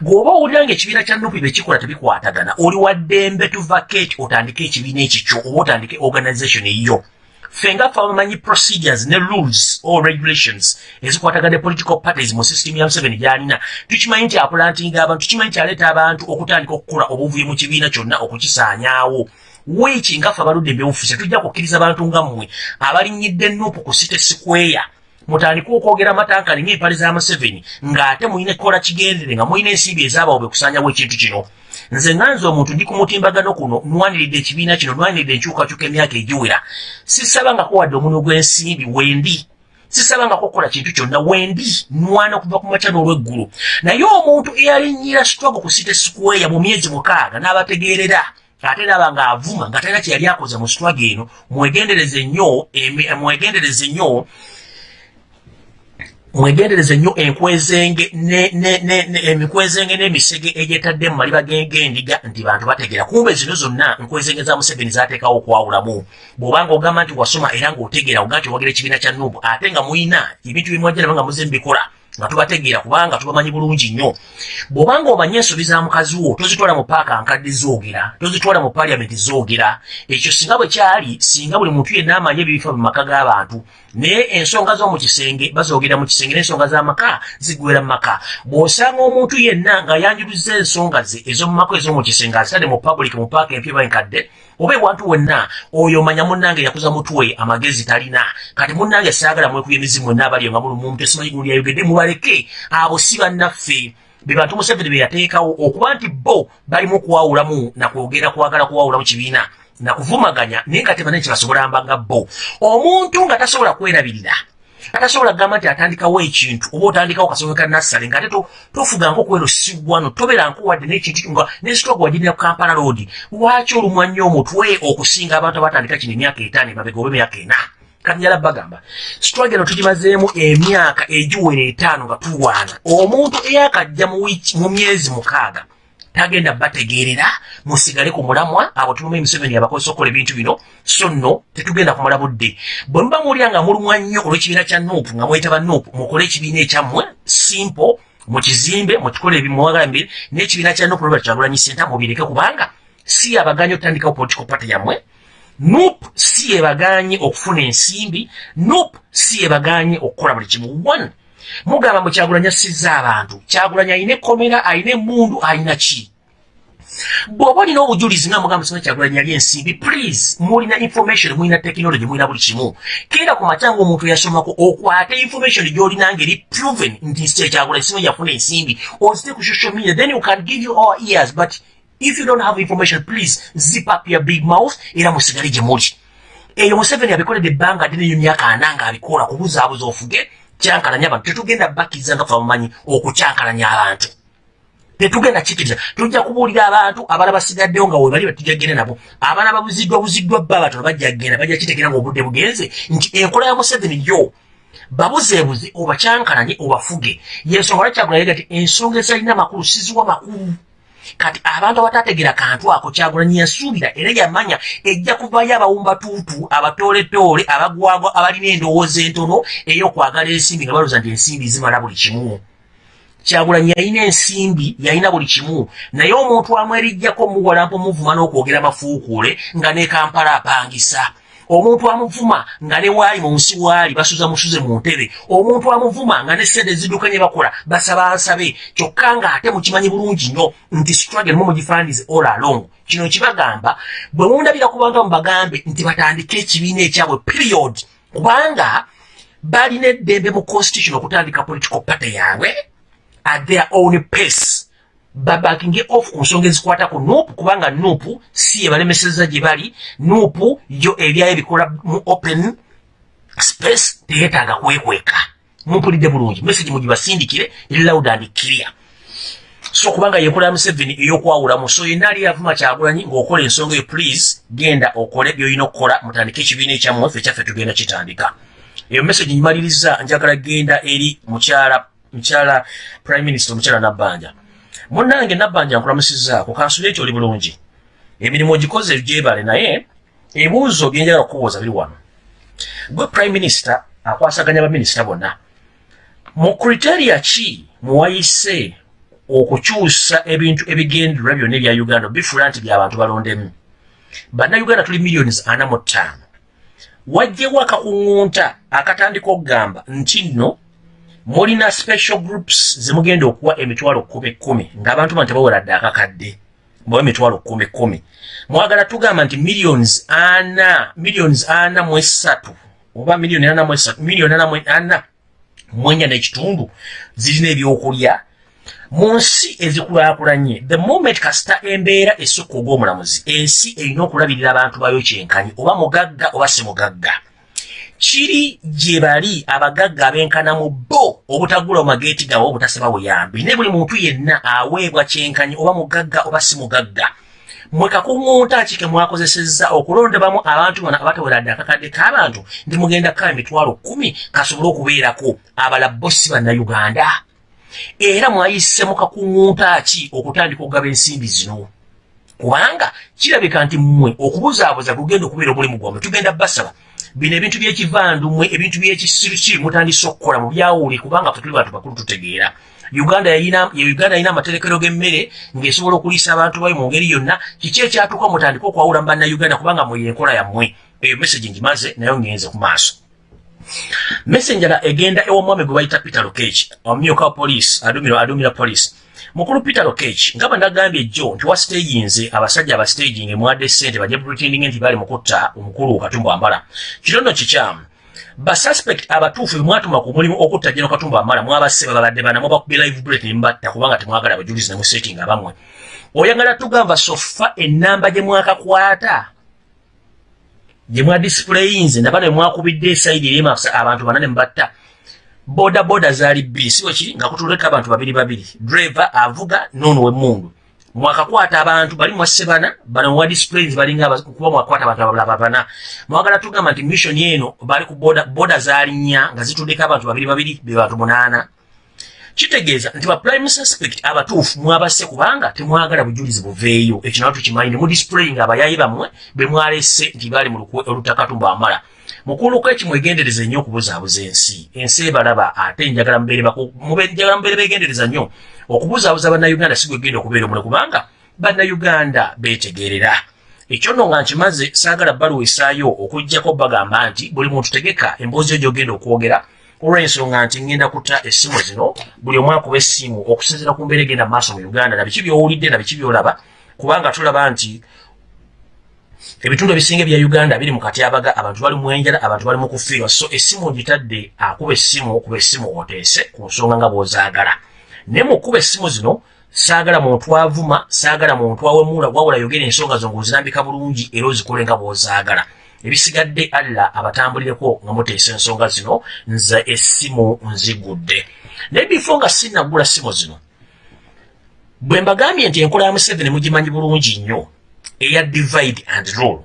Speaker 1: bw'oba owulira nga ekibiina kya nupi bekikola tebikwatagana oli wa ddembe to vacate otandike ekibiina ekikyo oba otandike organization eyiyo ffe nga ffe abamanyi procedures ne rules or regulations ezikwatagana ne political parties mu system ya museveni gy'alina. Tukimanyi nti apulantinga abantu tukimanyi nti aleeta abantu okutandika okukola obuvuyo mu kibiina kyonna okukisaanyaawo. Weeki nga ffe abaludde embyobufuse tujja kukkiriza abantu nga mmwe abalinyidde nupu ku city square mutandika okwogera amatankani ng'empale za museveni ng'ate mulina kukola kigendere nga mulina ensimbi ezaabawo bekusanyawo ekintu kino. Nze nganze omuntu ndi ku mutimbagano kuno nwaniridde ekibiina kino nwaniridde enkyukakyuka emyaka egiwera. Sisabangako wadde omunwe gw'ensimbi wendi sisabangako okukola kintu kyonna wendi nwana okuva ku makya n'olw'eggulu naye omuntu eyalinnyira sitwago ku site square mu myezi mukaaga n'abategeerera ate naba ng'avuma nga talina kyeyali akoze mu sitwago eno mwegendereze nnyo mwegendereze nnyo mwegendereze nnyo enkwezenge n'emisege egyetadde mu maliba g'endiga nti bantu bategera kumbe zino zonna nkwezenge za museveni zateekawo okwawulamu. Bw'obanga ogamba nti wasoma era ng'otegeera oga nti owagira ekibiina kya nubu ate nga muyina ebintu bimwajjanaba nga muze mubikola nga tubategeera kubanga tubamanyi bulungi nnyo. Bw'obanga omanye ensobi za mukazi wo tozitwala mu paaka nkadde zoogera tozitwala mu paliamenti zoogera ekyo singa bwe kyali singa buli muntu yenna amanye ebibifa mu maka g'abantu naye ensonga z'omu kisenge bazoogera mu kisenge n'ensonga z'amaka zigwera mu maka. Bw'osanga omuntu yenna nga yanjuluza ensonga ze ez'omu maka ez'omu kisenge azitadde mu public mu paaka empya bankadde oba ewantu wenna oyo manya munnange yakuza mutwe amagezi talina. Kati munnange saagala mwekuya emizimu wenna abaliyo nga mulumu omuntu esimanyi gundi yayogedde mubaleke. Abo si bannaffe. Be bantu museveni be yateekawo okuba nti bo balimu okuwawulamu nakwogera kwagala kuwawulamu kibiina nakuvumaganya naye nga tebanene kyebasobola mbaga bo. Omuntu nga tasobola kwerabirira atasobola kugamba nti atandikawo ekintu oba otandikawo kasonga ka nassale nga ate tofuganga okwerosibwano tobeeranko wadde n'ekintu nga nesitoga wagirira ku kampala road. Lwaki olumwa nnyo omutwe okusinga abantu abatandika kino emyaka etaano emabega oba emyaka ena? Kati njala bagamba struggle eno tugimazeemu emyaka egiwera etaano nga tulwana omuntu eyakajja mu myezi mukaaga tagenda bategeerera musigale ku mulamwa abo tumume emiseveni abakozesa okukola ebintu bino so nno tetugenda kumala budde. Bwe muba muwulira nga mulumwa nnyo olw'ekibiina kya nuupu nga mwetaba nuupu mukole ekibiina ekyammwe simple mukizimbe mukikole ebimuwagala mbiri n'ekibiina kya nuupu nobert kyagulanyi senta mubireke kubanga si abaganye okutandikawo political party yammwe. Nup si ebaganye okufuna ensimbi. Nup si ebaganye okukola buli kimu. One mugamba mwe kyagulanya sizza abantu kyagulanya ayina ekkomera ayina emundu ayina ki? Bw'oba olina obujulizi nga mugamba sina kyagulanya yali ensimbi please mulina information mulina technology mulina buli kimu. Keera ku makya ngaomuntu yasomako okwate information gy'olina ngeri proven nti kyagulanya sina yafuna ensimbi. Ozite ku social media then you can give you our ears but if you don't have information please zip up your big mouth era musigale gye muli. Eyo museveni abikoledde ebbanga ate neyo myaka ana nga abikola kubuzaabuza ofuge kyankalanya abantu tetugenda bakkiriza nga fe bamumanyi okukyankalanya abantu. Tetugenda kikiriza tujja kubuulira abantu abaana basigaddewo nga webali batujagenda nabo. Abaana babuziddwa buziddwa bba batono bajja kgenda bajja kitegeera ngaobudde bugenze. Nti enkola ya museveni yo babuzeebuze obakyankalanye obafuge. Yensonga lwakyagulaga ti ensonga ezalina makulu siziwa makulu kati abantu abatategeera kantu ako kyagulanyi yasuubira era yamanya ejja kuvayo abawumbatuutu abatooletoole abagwagwa abalina endowooza entono ey'okwagala ensimbi nga balooza nti ensimbi zimala buli kimu. Kyagulanyi yalina ensimbi yalina buli kimu. Naye omuntu amwerijjako muwalampa omuvuma n'okwogera mafuukuule nga ne kampala apangisa omuntu amuvuma nga ne waali mu nsi waali basuza musuze mu ntebe. Omuntu amuvuma nga ne sente ezidduka nye bakola basaba nsabe kyokka ng'ate mukimanyi bulungi nnyo nti struggle mu mugifaanize all along. Kino kibagamba bwe mundabira ku bantu amubagambe nti batandike ekibiina ekyabwe period kubanga balina eddembe mu constitution okutandika political party yaabwe at their own pace babakinge off ku nsonga ezikwata ku nuupu kubanga nuupu si ebalemeseza gye bali. Nuupu yo ebyayo bikola mu open space teyetaaga kwekweka. Mumpulidde bulungi message mugibasindikire eri loud and clear. So kubanga yenkola ya museveni ey'okwawulamu so yenna ali yavuma kyagulanyi ng'okola ensonga eyo please genda okole byolina okukola mutandike ekibiina ekyammwe ffe kyaffe tugenda kitandika. Eyo message nyimaliriza njagala genda eri mukyala mukyala prime minister omukyala nabbanja munnange nabbanja nkulamusizaako kansuleeti oli bulungi. Emirimu ogikoze gyebale naye ebibuuzo byenjagala okubuuza biri wano. Gwe prime minister akwasaganya baminisita bonna. Mu kriteria ki muwayise okukyusa ebintu ebigendererwa byonna ebya uganda bifuula nti byabantu balondemu? Bannayuganda tuli millions ana mu ttaano. Wajjewo akakuŋŋunta akatandika okugamba nti nno mulina special groups zemugenda okuwa emitwalo kumi kumi ng'abantu bano tebaweradde akakadde mbawa emitwalo kumi kumi. Mwagala tugamba nti millions ana millions ana mu esatu oba millioni ana mu esatu millioni ana ana mu enya n'ekitundu zirina ebyokulya. Mu nsi ezikulaakulanye the moment kasita embeera esukka ogw'omulamuzi ensi erina okulabirira abantu bayo kyenkanyi oba mugagga oba si mugagga kiri gye bali abagagga abenkana mu bo obutagula mu mageeti gawe obutasaba buyambi. Ne buli muntu yenna aweebwa kyenkanyi oba mugagga oba si mugagga. Mwe kakuŋŋunta ki ke mwakozesezza okulondebamu abantu bano abataweradde akakadde k'abantu ndi mugenda kukaba emitwalo kumi kasobole okubeerako abala bosi bannayuganda. Era mwayise mu kakuŋŋunta ki okutandika okugaba ensimbi zino? Kubanga kirabika nti mmwe okubuzaabuza kugenda okubeera omulimu gwammwe tugenda basaba bino ebintu byekivandumwe ebintu byekisirusiru mutandise okukola mu byawuli kubanga fe tuli bantu bakulu tutegeera. Uganda yalina uganda yalina amaterekero g'emmere ng'esobola okuliisa abantu bayo mu ngeri yonna. Kiki ekyatuuka mutandika okwawula mu bannayuganda kubanga mweyo enkola yammwe? Eyo message ngimaze nayo ngenze ku maaso messenjera egenda ew'omwami gwe bayita peter lokech omumyuka wa poliisi adumira adumira poliisi mukulu peter lokech nga bandagambye jjo nti wasitagingze abasajja abasitaging emwadde ssente bajja pretending nti bali mukutta omukulu katumba ambala kitono kikyamu basuspect abatuufu bemwatuma ku mulimu okutta jeno katumba ambala mwabasse babadde bana mubakubye live bullet nembatta kubanga temwagala abajulizi nemusetinga abamwe. Oyagala tugamba sofa enamba gye mwakakwata gye mwadisipuleyinze naba ne mwakubidde esaidi eri abantu bana ne mubatta boda boda zaali bbiri si wekiri nga kutuleka abantu babiri babiri. Driver avuga noono wemmundu mwakakwata abantu bali mwasse bana bano mwa displays balinga kuba mwakwata abantu abalaba bana. Mwagala tugamba nti mission eno bali ku boda boda zaali nnya nga zituddeko abantu babiri babiri be bantu munaana kitegeeza nti ba prime suspect abatuufu mwabasse kubanga temwagala bujulizi buveeyo. Ekyo nawe tukimanyi ne mu display nga abayayi bammwe be mwalese nti baali mu olutakatumba amala. Mukuluko eki mwegendereza nnyo okubuzaabuza ensi. Ensi ebalaba ate njagala mubeere beegendereza nnyo. Okubuzaabuza bannayuganda si gwegenda okubeera omule kubanga bannayuganda beetegerera. Ekyo nno nga nkimaze saagala baluwa esaayo okugjako bagamba nti buli muntu tegeka emboozi yo gyogenda okwogera olw'ensonga nti ngenda kuta essimu zino buli omu akuba essimu okusinziira ku mbeera egenda mu maaso mu uganda na biki byowulidde na biki byolaba kubanga tulaba nti ebitundu ebisinga ebya uganda biri mu katyabaga abantu bali mwenjala abantu bali mu kufiirwa. So essimu ogitadde akuba essimu okuba essimu oteese ku nsonga nga bw'ozaagala. Naye mu kuba essimu zino saagala muntu avuma saagala muntu awemula wawula yogera ensonga zo ng'ozirambika bulungi era ozikole nga bw'ozaagala ebisigadde alla abatambulireko nga muteesa ensonga zino nze essimu nzigudde. Naye bifo nga sinnagula ssimu zino bwe mbagambye nti enkola ya museveni mugimanyi bulungi nnyo eya divide and rule.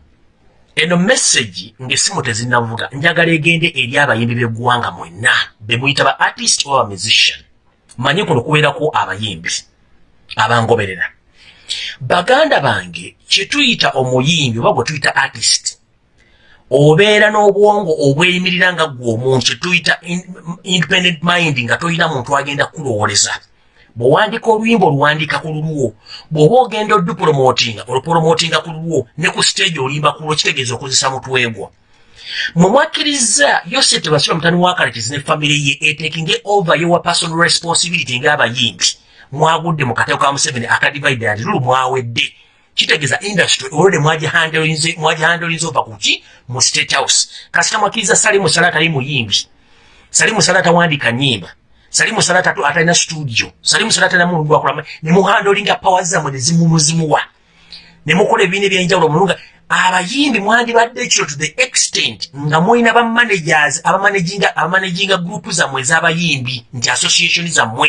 Speaker 1: Eno message ng'essimu tezinnavuga njagala egende eri abayimbi b'eggwanga mwenna be muyita ba artist oba musician. Manye kuno kubeerako abayimbi abangoberera. Baganda bange kyetuyita omuyimbi oba gwe tuyita artist obeera n'obwongo obweyimirira nga gwe omuntu kyetuyita independent mind nga tolina muntu agenda kulowooleza. Bw'owandiika oluyimba oluwandiika ku lulwo bw'oba ogenda odupulomootinga olupulomootinga ku lulwo ne ku stage olimba ku lwo kitegeeza okozesa mutwegwa mwe mwakkiriza yose tebasiba mutani wa kalekezi ne famire ye etekinge over yowa personal responsibility ng'abayimbi. Mwagudde mu kateko ka museveni akadivide and lulu mwawedde kitegeeza industry olwede mwagihandolinze ova kuki mu state house. Kasita mwakkiriza salimu salata ali muyimbi salimu salata wandika nyimba salimu salata atalina studio. Salimu salata namuntu gwakulama nemuhandolinga pawa zammwe nezimumuzimuwa nemukola ebibiina ebyenjawulo mulunga abayimbi mwandibadde ekyo to the extent nga mulina bamanagers abamanaginga group zammwe ez'abayimbi nti association zammwe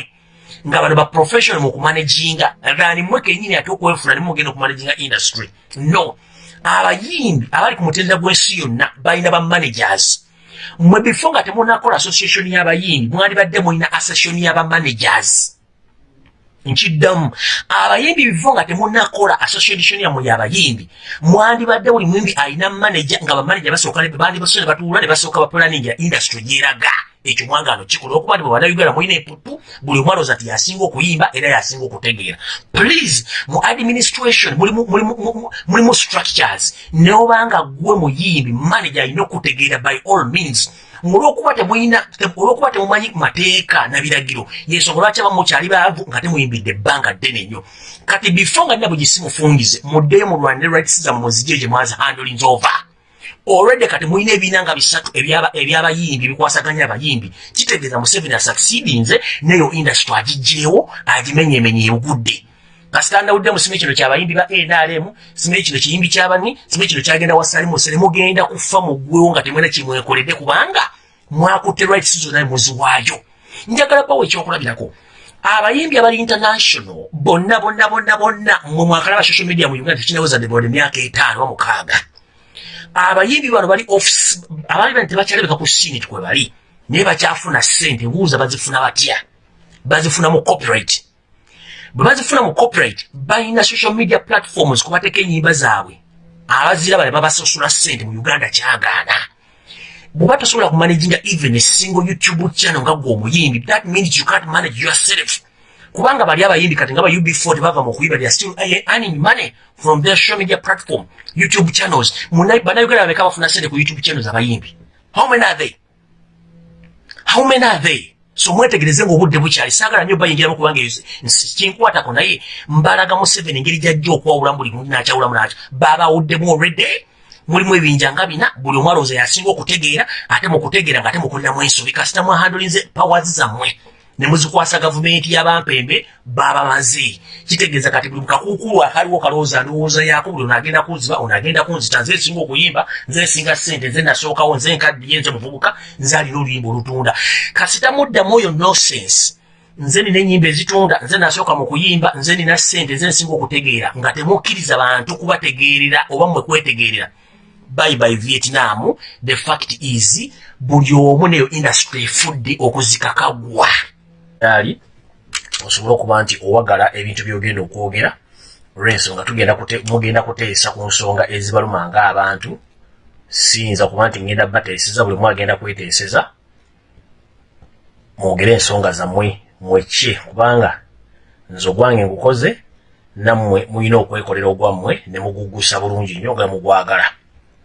Speaker 1: nga bano ba professional mu kumanaginga rani mmwe kenyini ate okwefuna nimugenda okumanaginga industry? No. Abayimbi abali ku mutendera gw'ensi yonna balina bamanagers mmwe before nga temunakola association y'abayimbi mwandibadde mulina association y'abamanagers nkiddamu. Abayimbi bivo nga temunakola association yammwe yabayimbi mwandibadde buli muyimbi alina manaja nga bamanaja basooka bandibasoo ne batuula ne basooka bapulaningira industry gyeraga ekyo mwangano kikola okuba nti bwebanayuganda mulina epupu buli omwana oza ti yasinga okuyimba era yasinga okutegeera. Please mu administration mulimu structures. Neobanga gwe muyimbi manaja alina okutegeera by all means. Olwokuba temulina olwokuba temumanyi mateeka na biragiro yensonga lwaki abamu mukyali baavu nga temuyimbidde ebbanga ddene nnyo? Kati bifo nga nina bwe gisimufungize muddeyo mulwanire rights zammwe muzigye gye mwazi handlings over olwedde kati mulina ebiina nga bisatu ebyabayimbi ebikwasaganya abayimbi. Kitegeeza museveni asucceedinze neyo industry agijjeewo agimenyemenye ebugudde kasitandawudde mu simanyi kino kyabayimbi ba nrm simanyi kino kiyimbi kyabani simanyi kino kyagenda wasalimuose ne mugenda kufa mu ggwewo nga temwena kimwekoledde kubanga mwakutte rights zonna muziwaayo. Njagala bawo ekyokulabirako abayimbi abali international bonna bonna bonna bonna mwe mwakalaba social media mu uganda tekinaweza debode emyaka etaano wa mukaaga abayimbi bano bali office abaali bani tebakyalabika ku sini tikwe bali naye bakyafuna ssente buuza bazifuna batya? Bazifuna mu copyright. Bwe bazifuna mu corporate balina social media platforms kubateeka enyimba zaabwe. Abazira bale babasasula ssente mu uganda kyagaana. Bweba tosobola kumanaginga even a single youtube channel nga gwe omuyimbi that means you can't manage yourself kubanga bali abayimbi kati nga ba ub4 tebava mu kuyiba they are still earning money from their social media platform youtube channels. Bannayuganda babeka bafuna ssente ku youtube channels abayimbi? How many are they? How many are they? So mwetegereze ngaobudde bukyali. Saagala nnyo bayingiramu kubanga kinkwatako naye mbalaga museveni engeri gyajja okwawulamu buli muntu nakyawulamu nakyo. Babawuddemu olredde mulimu ebinja nga bina buli omwalowooza yasinga okutegeera ate mukutegeera nga ate mukoleramu ensobi. Kasita mwahandolinze pawazi zammwe ne muzikwasa gavumenti y'abampembe babamaze kitegeeza kati buli mukakuukulu akaliwo kalowooza ndowooza yaako buli onagenda kunziba onagenda kunzita nze nsinga okuyimba nze nsinga ssente nze nasookawo nze nkaddiye nze muvubuka nze alina oluyimba olutunda. Kasita muddamu oyo nosense nze nina enyimba ezitunda nze nasooka mu kuyimba nze nina ssente nze nsinga okutegeera nga temukkiriza bantu kubategeerera oba mmwe kwetegeerera. Bye by vietnam the fact is buli omu neyo industry efudde okuzikakagwa ali osobole okuba nti owagala ebintu byogenda okwogera olwensonga mugenda kuteesa ku nsonga ezibaluma ngaabantu siyinza kuba nti ngenda bateeseza buli mu agenda kweteeseza mwogere ensonga zammwe mwekye kubanga nze ogwange ngukoze nammwe mulina okwekolera ogwammwe ne mugugusa bulungi nnyo nga mugwagala.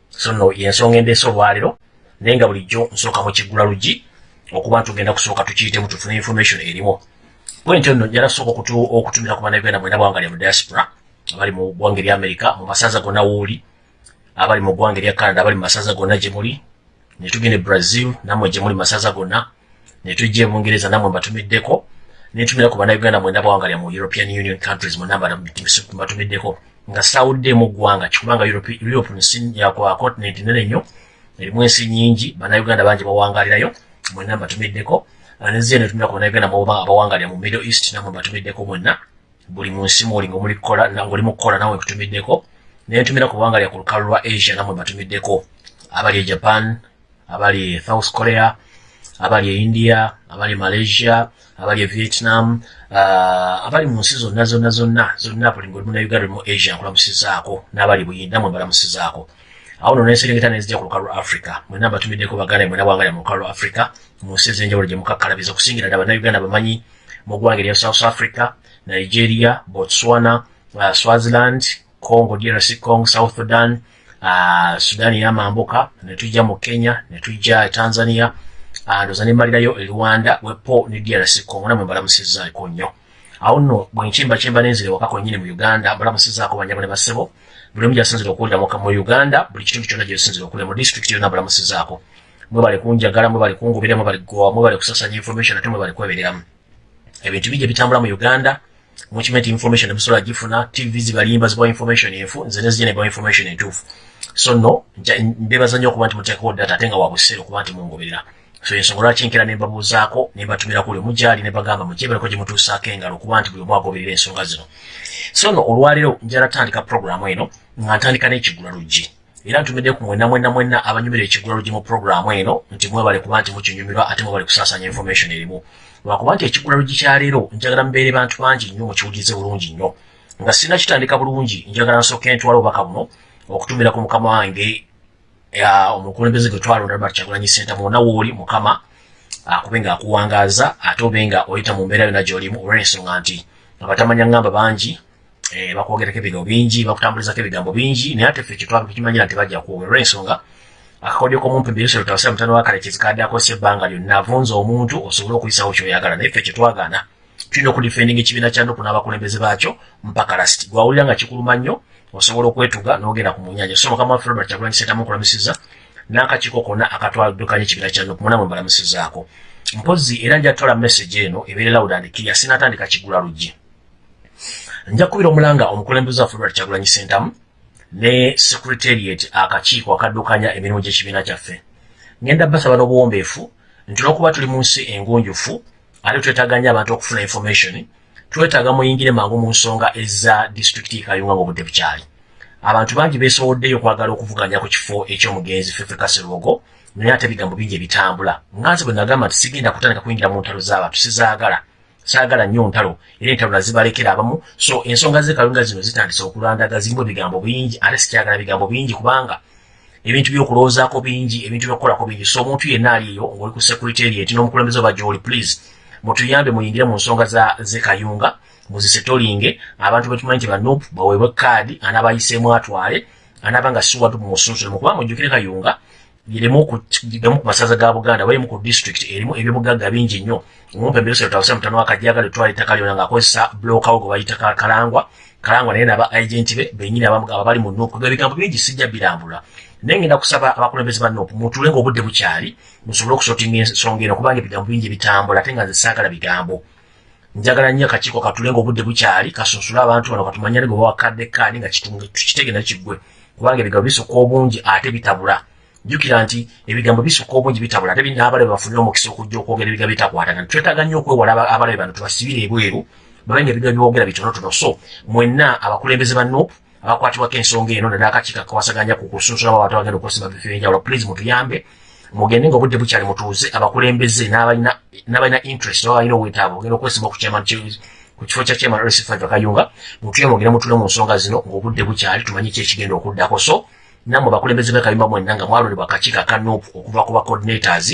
Speaker 1: So nno yensonga endeesa olwaliro naye nga bulijjo nsooka mu kiggula lugi okuba ntugenda kusooka tukiyitemu tufune information erimu. Bwentyo nno njala sooka okutumira ku bannayuganda mwena bwanga lya mu diaspora abali mu ggwanga erya amerika mu masaza gonna wooli abali mu ggwanga erya canada abali mu masaza gonna gye muli ne tugenda e brazil nammwe gye muli masaza gonna ne tujja ebungereza nammwe mbatumiddeko netumira ku bannayuganda mwenda bawangalya mu european union countries munamba mbatumiddeko. Nga sitawuddemu ggwanga kikubanga europe nsi yakwa continent nene nnyo erimu ensi nyingi bannayuganda bangi bawangalirayo mwenna mbatumiddeko. Neziye netumira ku bannayuganda abawangalya mu middle east nammwe mbatumiddeko mwenna. Buli mu nsi muli ngaoli mu kukola nawe kutumiddeko naye ntumira ku bawangalya ku lukalu lwa asia nammwe mbatumiddeko. Abali e japan abali e south korea abali e india abali e malaysia abali e vietnam uh, abali mu nsi zonna zonna zonna zonna buli ngoli muna uganda mu asia nkulamusizaako. N'abali buyinda mwe mbalamusizaako awo no nenserengeta nezijja ku lukalu lwa africa. Mwena mbatumiddeko baganda mwena bwangalya mu lukalu lwa africa mu nsi ez'enjawulo gye mukakkalabiza okusingira ddala bannayuganda bamanyi mu ggwanga erya south africa nigeria botswana uh, swaziland congo drc congo south sudan uh, sudan eyamambuka ne tujja mu kenya ne tujja tanzania ndoza nemalirayo e rwanda wepo ne drc congo namwe mbalamusizaako nnyo. Awo nno bwenkimbakimba nenzire wakako nyini mu uganda mbalamusizaako banyabo ne basebo buli omu gyasinzire okuwulira mu uganda buli kitundu kyonna gyesinzire okuwulira mu disitulikiti yonna mbalamusizaako mwebale kunjagala mwebale kungubira mwebale kusasanya information ate mwebale kwebereramu ebintu bijja bitambula mu uganda mukimanyi nti information ebisobola gifuna tv zibalimba zibawa information enfu nze nezijja nebawa information entuufu. So no mbeebaza nnyo okuba nti muteekawo data ate nga wabuseera okuba nti mungoberera so ensonga lwaki nkera ne mbabuuzaako ne mbatumira kuli mugyali ne bagamba mukyebereko gye mutuusaako engalo okuba nti buli omu agoberera ensonga zino. So no olwaleero njala tandika puroguramu eno nga ntandika n'ekigula luggi era ntumidde ku mwenna mwenna mwenna abanyumira ekigula luggi mu puroguramu eno nti mwebale kuba nti mukinyumirwa ate mwebale kusaasanya information erimu. Lwakuba nti ekigula luggi kyaleero njagala mubeere bantu bangi nnyo mukiwulize bulungi nnyo. Nga sina kitandika bulungi njagala nsooka entwala obubaka buno okutumira ku mukama wange omukulembeze gwe twalonda Robert Kyagulanyi Ssentamu wonna wooli mukama akube nga akuwangaaza ate obe nga oyita mu mbeera yonna gy'olimu olw'ensonga nti abatamanya ŋŋamba bangi eh, bakwogerako ebigambo bingi bakutambulizako ebigambo bingi naye ate ffe kyetwakimanyira nti bajja kwogera olw'ensonga akakodyo k'omumpi mbiyosero tawasira mutano wa kale kizikadde akozesa ebbanga lyonna avunza omuntu osobole okuyisawo kyoyagala naye ffe kyetwagaana tulina okudifendinga ekibiina kya nuku n'abakulembeze baakyo mpaka lasiti gwawulira nga kikuluma nnyo osobola okwetuga n'ogenda ku munyanja so mukama waffe robert kyagulanyi sentamu okulamusiza n'akakiiko konna akatwaldukanya ekibiina kya nuku munamu mbalamusizaako. Mpozi era njatwala message eno ebeere loud and clear sinatandika kigula luggi. Nja kubira omulanga omukulembeze waffe robert kyagulanyi sentamu ne secretariat akakiiko akaddukanya emirimu gy'ekibiina kyaffe. Ngenda basaba n'obuwombeefu nti olwokuba tuli mu nsi engunjufu ate twetaganya abantu okufuna information twetaaga muyingire mangu mu nsonga eza disitulikiti ekayunga ngaobudde bukyali. Abantu bangi besoboddeyo okwagala okuvuganya ku kifo ekyomugenzi fefe kaserwogo naye ate ebigambo bingi ebitambula. Nga nze bwe nagamba nti sigenda kutandika kuyingira mu ntalo z'abantu sizaagala. Saagala nnyo ntalo era entalo nazibalekera abamu. So ensonga zekalunga zino zitandise okulandaga zirimu ebigambo bingi ate sikyagala bigambo bingi kubanga ebintu byokulowoozaako bingi ebintu byokukolako bingi. So omuntu yenna aliyo ngaoli ku secretariat n'omukulembeze oba gyoli please mutuyambe muyingire mu nsonga zekayunga muzisetolinge abantu betumanyi nti banup baweebwe kaadi anaabayiseemu atwale anaaba nga siwatu musunsulemu kubanga ojjukire kayunga gamu ku masaza ga buganda balimu ku district erimu ebyobugagga bingi nnyo. Omumpe mbirosero tawusa mutano wakajaga letwala ettaka lyona ngaakozesa blokawo gwe bayita kalangwa. Kalangwa naye naba agenti be benyini abali mu nup ebigambo bingi sijja birambula naye ngenda kusaba abakulembeze ba nup mutule ngaobudde bukyali musobole okusotinga ensonga eno kubanga ebigambo bingi bitambula ate nga nze saagala bigambo. Njagala nnyo akakiiko katule ngaobudde bukyali kasunsule abantu bano katumanyane gwe bawakadde kaadi nga kitege nakiggwe kubanga ebigambo bisukka obungi ate bitabula. Jjukira nti ebigambo bisukka obungi bitabula ate n'abalabe bafunire omukisa okujja okwogera ebigambo bitakwatagana twetaaga nnyo okwewala abalabe bano tubasibire ebweru babenga ebigambo byogera bitonotono. So mwenna abakulembeze ba nuupu abakwatibwako ensonga eno naddala akakiiko kawasaganya ku kusunsulamu abantu abagenda okusimba bifo ebyenjawulo please mutuyambe. Mugende nga obudde bukyali mutuuze abakulembeze n'abalina interest oba balina obwetaavu ogenda okwesimba ku kifo kya chairman rc5 akayunga mutuye mugende mutule mu nsonga zino ng'obudde bukyali tumanyi ki ekigenda okuddako. So nammwe bakulembeze b'ekayumba mwenna nga mwalondebwa akakiiko aka nuupu okuva ku bacoordinators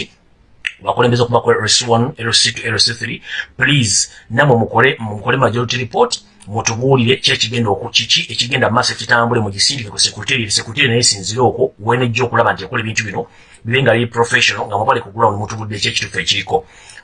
Speaker 1: bakulembeze okuva ku rc1 rc2 rc3 please nammwe mukole mukole majority report mutubuulire ki ekigenda okukiki ekigenda maaso ekitambule mugisindike ku sekuteri sekuteri naye sinzire okwo wenejja okulaba nti ekola ebintu bino bibe nga biri professional nga mubale ku ground mutubudde ki ekituufu ekiriko.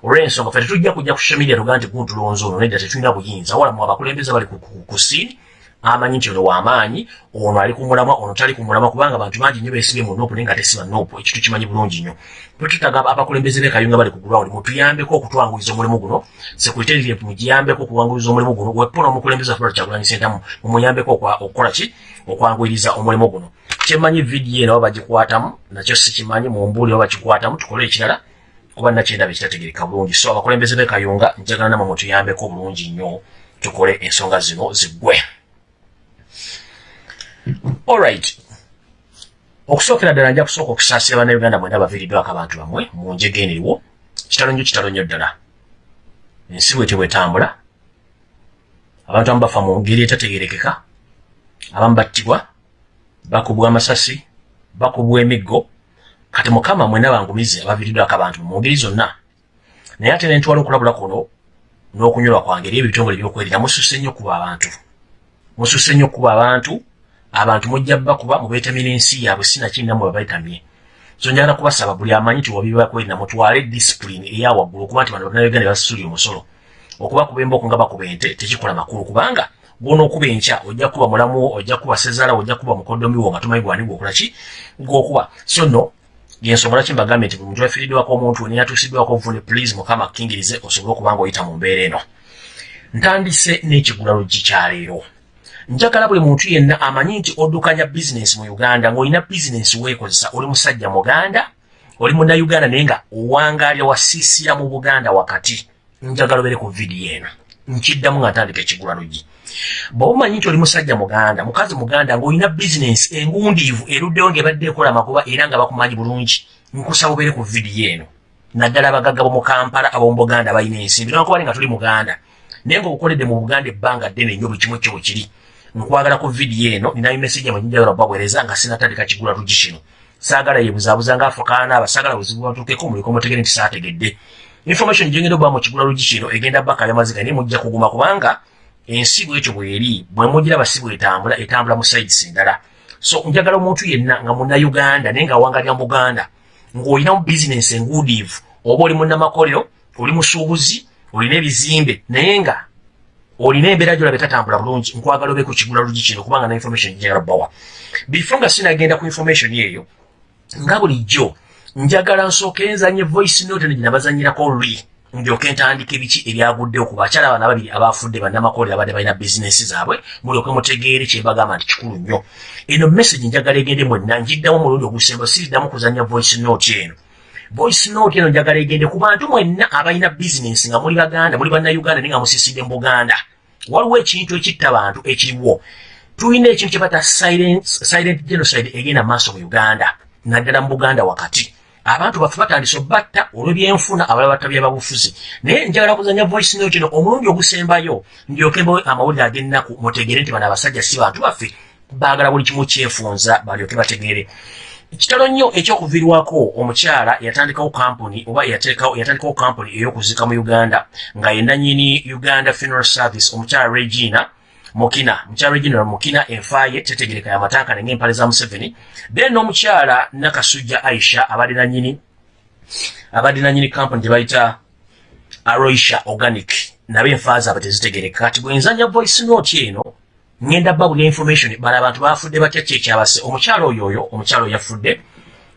Speaker 1: Olw'ensonga fe tetujja kujja ku social media tugaa nti guntulonzi ono nedda tetulina buyinza. Wala mu abakulembeze bali ku siini amanyi nti ono wamaanyi ono ali ku mulamwa ono tali ku mulamwa kubanga abantu bangi nnyo beesibye mu nopu naye nga tesiba nopu ekitu kimanyi bulungi nnyo. Twetutaga abakulembeze b'ekayunga bali ku ground mutuyambeko okutwanguliza omulimu guno sekuriterire mugiyambeko okuwanguliza omulimu guno wepuna omukulembeze afula kyagulanyi sentamu mumuyambeko okukola ki? Okwanguyiriza omulimu guno. Kyemmanyi vidiyo eno bagikwatamu nakyo sikimanyi mumbuuli oba bakikwatamu tukole ekirala kuba nakyendaba ekitategereka bulungi. So abakulembeze b'ekayunga njagala namwe mutuyambeko bulungi nnyo tukole ensonga zino ziggwe alright okusookera ddala nja kusooka okusaasira bannayuganda mwena baviiriddwako abantu bamwe mu njega eneriwo kitalo nnyo kitalo nnyo ddala. Ensi bwete bwetambula. Abantu abamu bafa mu ngeri etategerekeka abamu battibwa bakubwa amasasi bakubwa emiggo. Kati mukama mwena bangumize abaviiriddwako abantu mu ngeri zonna. Naye ate nentwala okulabula kuno n'okunyolwa kwange eri ebitongole byokwerira mususse nnyo kuba abantu. Mususse nnyo kuba abantu abantu mujja bakuba mubeetamye n'ensi yaabwe sinakinamu babeetamye so njagala kubasaba buli amanyi ti wabibakwerinda mutwale disipulini eya waggulu okuba nti bano bannayuganda basuulira omusolo okuba kuba emboko nga bakuba ente tekikola makulu kubanga gwona okuba enkya ojja kuba mulamuwo ojja kuba sezaala ojja kuba mukoddomiwo nga tumanyi gwani gwokola ki? Gwokuba so nno yensonga lwaki mbagambye nti buli muntu yafiiriddwako omuntu ne yatuusiddwako obuvune please mukama akkingirize osobole okuba nga oyita mu mbeera eno. Ntandise n'ekigula luggi kyaleero njagala buli muntu yenna amanyi nti oddukanya bizinensi mu uganda ng'olina bizinensi weekozesa oli musajja muganda oli munnayuganda naye nga owangaalya wasiisira mu buganda wakati. Njagala obere ku vidiyo eno. Nkiddamu nga ntandika ekigula lugi bw'oba omanyi nti oli musajja muganda mukazi muganda ng'olina bizinensi engundiivu eruddewo ng'ebadde ekola amagoba era nga bakumanyi bulungi nkusaba obere ku vidiyo eno. Naddala abagagga b'omu kampala ab'omu buganda balina ensimbi. Nwankubali nga tuli muganda naye ng'obukoledde mu buganda ebbanga ddene nnyo buli kimu bwe kiri nkwagala ku vidiyo eno ninayo message mwe njagala baweereza nga sinatandika kigula lugi kino. Saagala yebuzaabuza nga afukaana aba saagala buzibu batuukeko muliko mutegere nti saategedde information gyengenda oba mu kigula lugi kino egenda baka yamaziga naye mujja kuguma kubanga ensi bwekyo bweri bwe mugiraba si bwetambula etambula mu sides endala. So njagala omuntu yenna nga munnayuganda naye nga awangalya muganda ng'olina mu bizinensi enguudiivu oba oli munnamakolero oli musuubuzi olina ebizimbe naye nga olina embeera gyolaba etatambula bulungi nkwagala obe ku kigula lugi kino kubanga na information njagala bawa before nga sinagenda ku information eyo nga bulijjo njagala nsooke nzanye voice note ne ginabazanyirako luli ndyoke ntandika ebiki ebyaguddewo ku bakyala bana babiri abafudde bannamakolero abadde balina bizinesi zaabwe mulyoke mutegeere kyembagamba nti kikulu nnyo. Eno message njagala egende mwenna njiddamu omulundi ogusemba siriddamu kuzanya voice note eno voice note eno njagala egende ku bantu mwenna abalina bizinesi nga muli baganda muli bannayuganda naye nga musiisidde mu buganda. Waliwo ekintu ekitta abantu ekiriwo tulina ekintu kyebata silent genocide egenda maaso mu uganda naddala mu buganda wakati. Abantu baffe batandise obatta olw'ebyenfuna abalala batabya babufuzi naye njagala kuzanya voice note eno omulundi ogusembayo ndyokembe amawulire ag'ennaku mutegere nti bano abasajja si bantu baffe baagala buli kimu kyefunza balyoke bategeere ekitalo nnyo ekyokuviirwako omukyala yatandikawo kampuni oba yatandikawo kampuni ey'okuzika mu uganda nga yenanyini uganda funeral service omukyala regina mukina. Mukyala regina mukina enfaaye tetegereka yamatanka nenga empale za museveni. Then n'omukyala nakasujja aisha abadde nanyini abadde nanyini kampuni gye bayita aroisha organic. Nabo enfaa zaabwe tezitegereka. Kati bwenzanya voice note eno ngenda babulya information. Bala abantu bafudde batya kyekyabase omukyalo oyo oyo omukyalo yafudde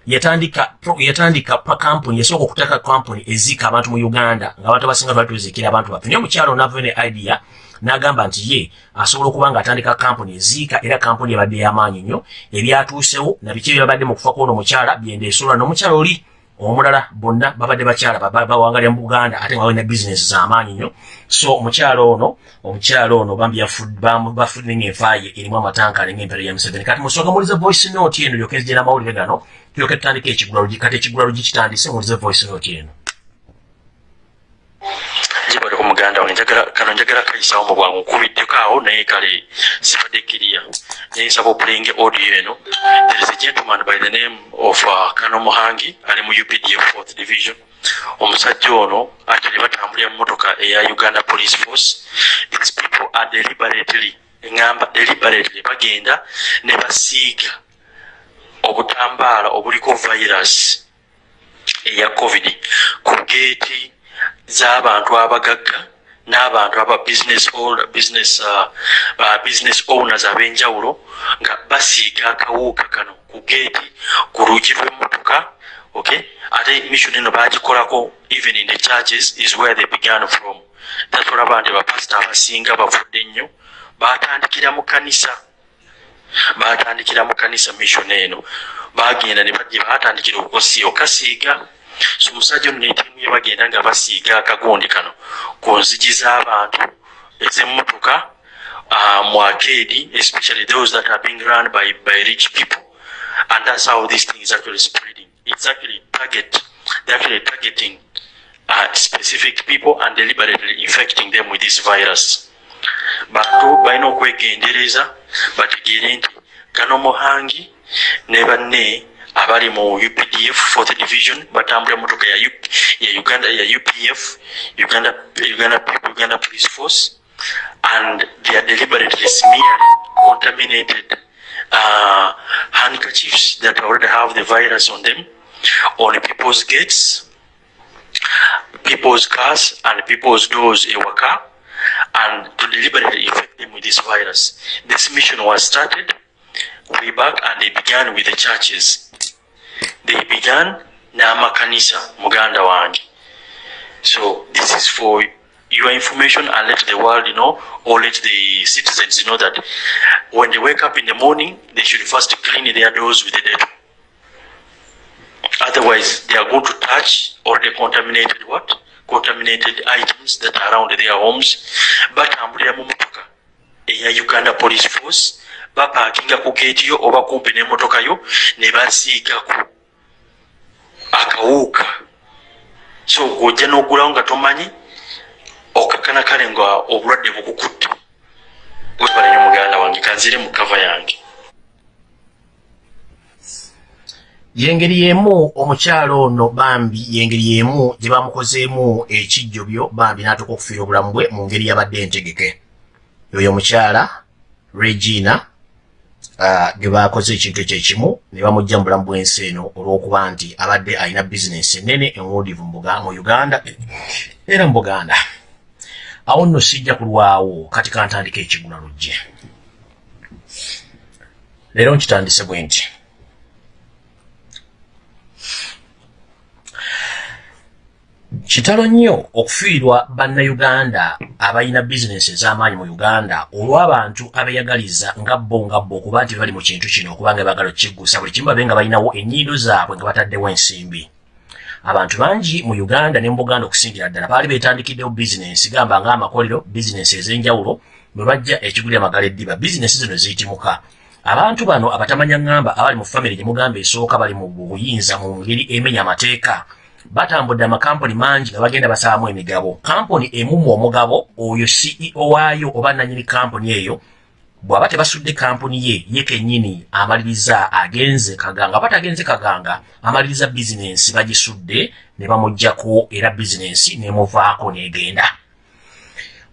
Speaker 1: yatandika yatandika pa kampuni yasooka okutaka kampuni eziika abantu mu uganda nga abantu abasinga twali tuziikira abantu baffe. Naye omukyalo nava ne idea n'agamba nti ye asobola okuba ng'atandika kampuni eziika era kampuni ebadde y'amaanyi nnyo ebyatuusewo nabiki ebyabadde mu kufa kwona omukyala byendeesolwa n'omukyala oli omulala bonna babadde bakyala bawangalira mu buganda ate nga balina bizinesi z'amaanyi nnyo. So omukyala ono omukyala ono bambi bafudde ngaenfaaye erimu amatankale ngaempero ya museveni. Kati musooka mulize voice note eno lyoka ezigye n'amawulire gano tulyoke tutandika ekigulalugi kati ekigulalugi kitandise mulize voice note eno
Speaker 2: muganda wange njagala kano njagala kayisawo mu bwangu. Nkubiddeko awo naye kale sibadde kiriya naye nsaba opulinga audio eno. There is a gentleman by the name of uh, kano muhangi. Ali mu updf fourth division. Omusajja ono atali batambulira mu motoka eya uganda police force. These people are deliberately eŋamba deliberately bagenda ne basiiga obutambaala obuliko virus eya covid ku geeti z'abantu abagagga n'abantu aba business business uh, uh, business owners ab'enjawulo nga basiiga akawuuka kano ku geeti ku luugi lw'emmotoka okay? Ate mission eno bagikolako even in the churches is where they began from. That's olaba nti bapasita abasinga bavudde nnyo batandikira mu kanisa batandikira mu kanisa mission eno. Bagenda ne bajje batandikira okukosi okasiiga so omusajja ono netiimu ye bagenda nga basiiga akagundi kano. Ku nzigi z'abantu ez'emmotoka uh, mu arcade especially those that are being run by, by rich people. And that's how this thing is actually spreading. It's actually target they're actually targeting uh, specific people and deliberately infecting them with this virus. Bantu balina okwegendereza bategeere nti kano muhangi ne banne abali mu updf fourth division batambula motoka ya, ya uganda ya upf uganda, uganda, uganda police force. And they are deliberately smearing contaminated uh, handkerchiefs that already have the virus on them on people's gates people's cars and people's doors ewaka and to deliberately infect them with this virus. This mission was started way back and they began with the churches they began n'amakanisa muganda wange. So this is for your information and let the world know or let the citizens know that when they wake up in the morning they should first clean their doors with the dettol otherwise they are going to touch already contaminated what? Contaminated items that are around their homes. Batambulira mu motoka eya uganda police force bapakinga ku geeti yo oba kumpi n'emmotoka yo ne basiigaku akawuuka so gwojja n'ogulawo nga tomanyi okakana kale nga obulwadde bukukutte. Webalanyo muganda wange kanzire mu kava yange.
Speaker 1: Yengeri yemu omukyalo ono bambi yengeri yemu gye bamukozeemu ekijjobyo bambi n'atuuka okufiira obulamu bwe mu ngeri yabadde entegeke. Oyo omukyala regina uh, ge bakoze ekintu ekyo ekimu ne bamugja mu bulamu bw'ensi eno olw'okuba nti abadde alina bizinesi ennene enwudivu mu uganda era mu buganda. Awo nno sijja kulwawo kati kantandika ekiguna lujje. Leero nkitandise bwe nti kitalo nnyo okufiirwa bannayuganda abalina bizinesi ez'amaanyi mu uganda olw'abantu abeeyagaliza nga bo nga bo okuba nti bali mu kintu kino okuba nga baagala okikiggusa buli kimu babe nga balinawo ennyindo zaabwe nga bataddewo ensimbi. Abantu bangi mu uganda ne mu buganda okusingira ddala baali beetandikiddewo bizinesi gamba ng'amakolero bizinesi ez'enjawulo bwe bajja ekigulira magala eddiba. Bizinesi zino ziyitimuka. Abantu bano abatamanya ŋŋamba abali mu famire gye mugamba esooka bali mu buyinza mu ngeri emenya amateeka batambudde amakampuni mangi nga bagenda basaamu emigabo. Kampuni emumu omugabo oyo ceo waayo oba nanyini kampuni eyo bw'aba tebasudde kampuni ye ye kennyini amaliriza agenze kaganga. Aba tagenze kaganga amaliriza bizinensi bagisudde ne bamugjako era bizinensi nemuvaako negenda.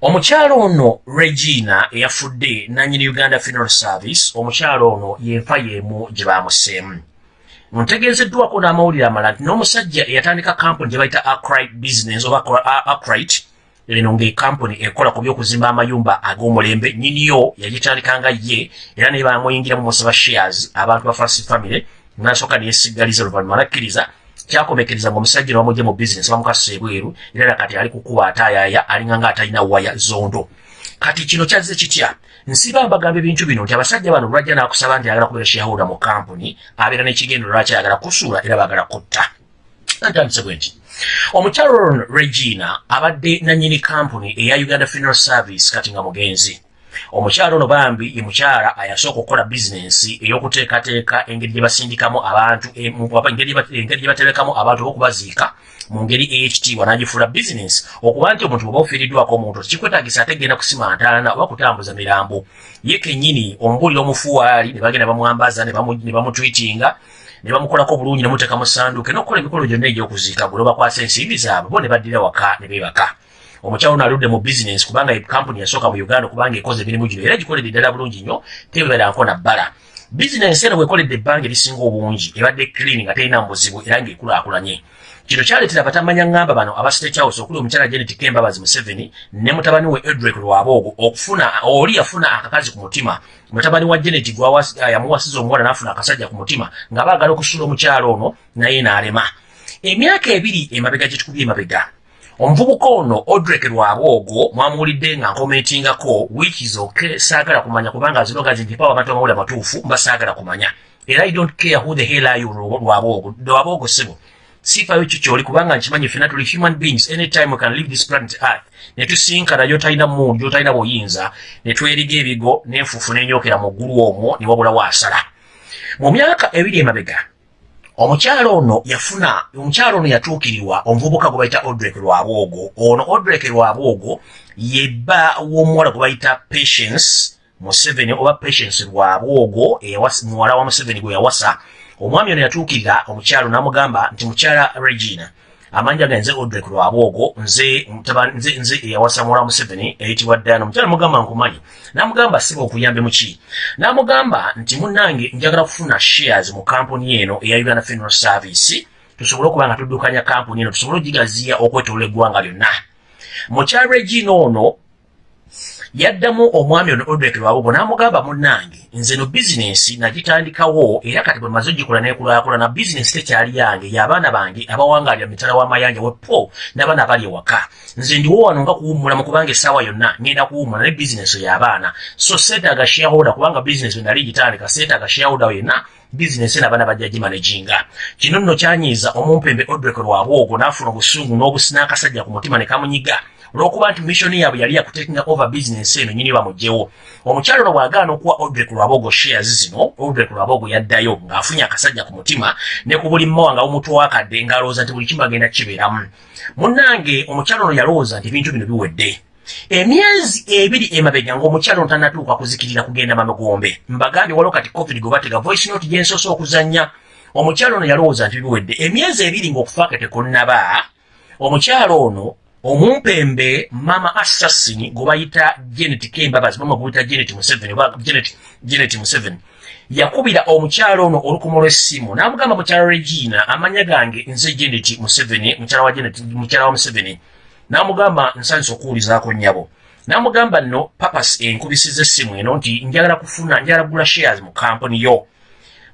Speaker 1: Omukyalo ono regina eyafudde nanyini uganda funeral service omukyalo ono yenfa yeemu gye bamuseemu ntegeezeddwako n'amawulire amala nti n'omusajja eyatandika kampuni gye bayita acrite business oba acrite eno ngaekampuni ekola ku byokuzimba amayumba ag'omulembe nyiniyo yagitandikanga ye era naye bamuyingiramu musaba shares abantu ba fast family nasooka neyesigaliza oluvannyuma nakkiriza kyakomekeriza ngaomusajja newamugye mu bizinesi bamukasusa ebweru era nakati ali kukuba ataayaaya alinga nga atalina waya zondo. Kati kino kyazze kitya nsiba mbagamba ebintu bino nti abasajja bano lwajja n'akusaba nti ayagala kubeera shareholder mu kampuni abeera n'ekigendo lwaki ayagala kusuula era baagala kutta. Ntandise bwe nti omukyalo regina abadde nanyini kampuni eya uganda funeral service kati nga mugenzi omukyala ono bambi ye mukyala ayasooka okukola bizinensi ey'okuteekateeka engeri gye basindikamu abantu oba engeri gye baterekamu abantu okubaziika mu ngeri ey'ekitiibwa n'agifuula bizinensi okuba nti omuntu bw'oba ofiiriddwako omuntu tekikwetaagisa ate genda kusima ntaana oba kutambuza mirambo. Ye kennyini omubuulira omufuwaali ne bagenda bamwambaza ne bamu- ne bamutwitinga ne bamukolako bulungi ne muteeka mu ssanduuke n'okukola emikolo gyonna egy'okuziika gwe bakwasa ensimbi zaabwe bo ne baddira waka ne beebaka omukyalo ono aludde mu bizinensi kubanga kampuni yasooka mu uganda kubanga ekoze emirimu gino. Era gikoledde ddala bulungi nnyo tebeeranko na bbala. Bizinensi eno bwekoledde ebbanga erisinga obungi ebadde clean nga terina mubuzibu era ng'ekulaakulanye. Kino kyaleetera batamanya ŋŋamba bano aba state house okuli omukyala janet kembabazi museveni ne mutabani we edrek lwaboogo okufuna oli yafuna akakazi ku mutima. Mutabani wa janet yamuwasiza omuwala n'afuna akasajja ku mutima nga baagala okusula omukyalo ono naye n'alema. Emyaka ebiri emabega gye tukubye emabega omuvubuka ono odrek lwaboogo mwamuwulidde nga nkomentingako wiiki zoke saagala kumanya kubanga azirogazi nti pawa abantu amawuli amatuufu mba saagala kumanya. Era i don't care who the hell are you lwaboogo lwaboogo sibo siifayo kyo kyoli kubanga nkimanyi fena tuli human beings anytime we can leave this planet earth ne tusinkana gy'otalina mundi gy'otalina buyinza ne tweriga ebigo n'enfuufu n'enyokera mu ggulu omwo ne wabulawo asala mu myaka ebiri emabega omukyalo ono yafuna omukyalo ono yatuukirirwa omuvubuka gwe bayita odrek lwabwogo. Ono odrek lwabwogo yebba w'omuwala gwe bayita patience museveni oba patience lwabwogo muwala wa museveni gwe yawasa. Omwami ono yatuukirira omukyalo n'amugamba nti mukyala regina amanja ga nze odrek lwabwogo nze nze nze eyawasa muwala wa museveni eyitibwa ddana omukyala mugamba nkumanyi. N'amugamba siba okuyambe muki n'amugamba nti munnange njagala kufuna shares mu kampuni eno eya uganda funeral service tusobole okuba nga tuddukanya kampuni eno tusobole ogigaziya okwetolola eggwanga lyonna. Mukyala regina ono yaddamu omwami ono odrek lwabugo n'amugamba munnange nze no bizinensi nagitandikawo era kati bwe maze ogikola nekulaakulana bizinensi tekyali yange y'abaana bange abawangalira mitala w'amayanja wepo n'abaana abali ewaka. Nze ndiwo wano nga kuwummula mu kubanga essaawa yonna ngenda kuwummula ne bizinensi y'abaana so seetaaga shareholder kubanga bizinensi bwe nali gitandika seetaaga shareholder yenna bizinensi eno abaana bajja gimanaginga kino nno kyanyiiza omumpembe odrek lwabwogo n'afuna obusungu n'akasajja ku mutima ne kamunyiga olw'okuba nti missioni yaabwe yali yakutakinga over business eno nyini bamugjewo omukyalo ono bw'agaana okuwa odrek lwabogo shares zino odrek lwabogo yaddayo ng'afunye akasajja ku mutima ne ku buli mmawa nga bumutwakadde ng'alowooza nti buli kimu agenda kibeeramu. Munnange omukyalo ono yalowooza nti ebintu bino biwedde. Emyezi ebiri emabega ng'omukyalo ono tannatuuka kuzikirira kugenda mamegombe mbagambye waliwo kati covid gwe batega voice note gye nsoose okuzannya. Omukyalo ono yalowooza nti biwedde. Emyezi ebiri ng'okufaake tekunnaba omukyalo ono omumpembe mama assassin gwe bayita janet kembabazi mama gwe bayita janet museveni oba janet, janet museveni yakubira omukyalo ono olukumo lw'essimu n'amugamba mukyala regina amanya gange nze janet museveni mukyala wa janet mukyala wa museveni n'amugamba nsanyusa okuwulizaako nnyabo. N'amugamba nno papas enkubisiza essimu eno nti njagala kufuna njagala kugula shares mu kampuni yo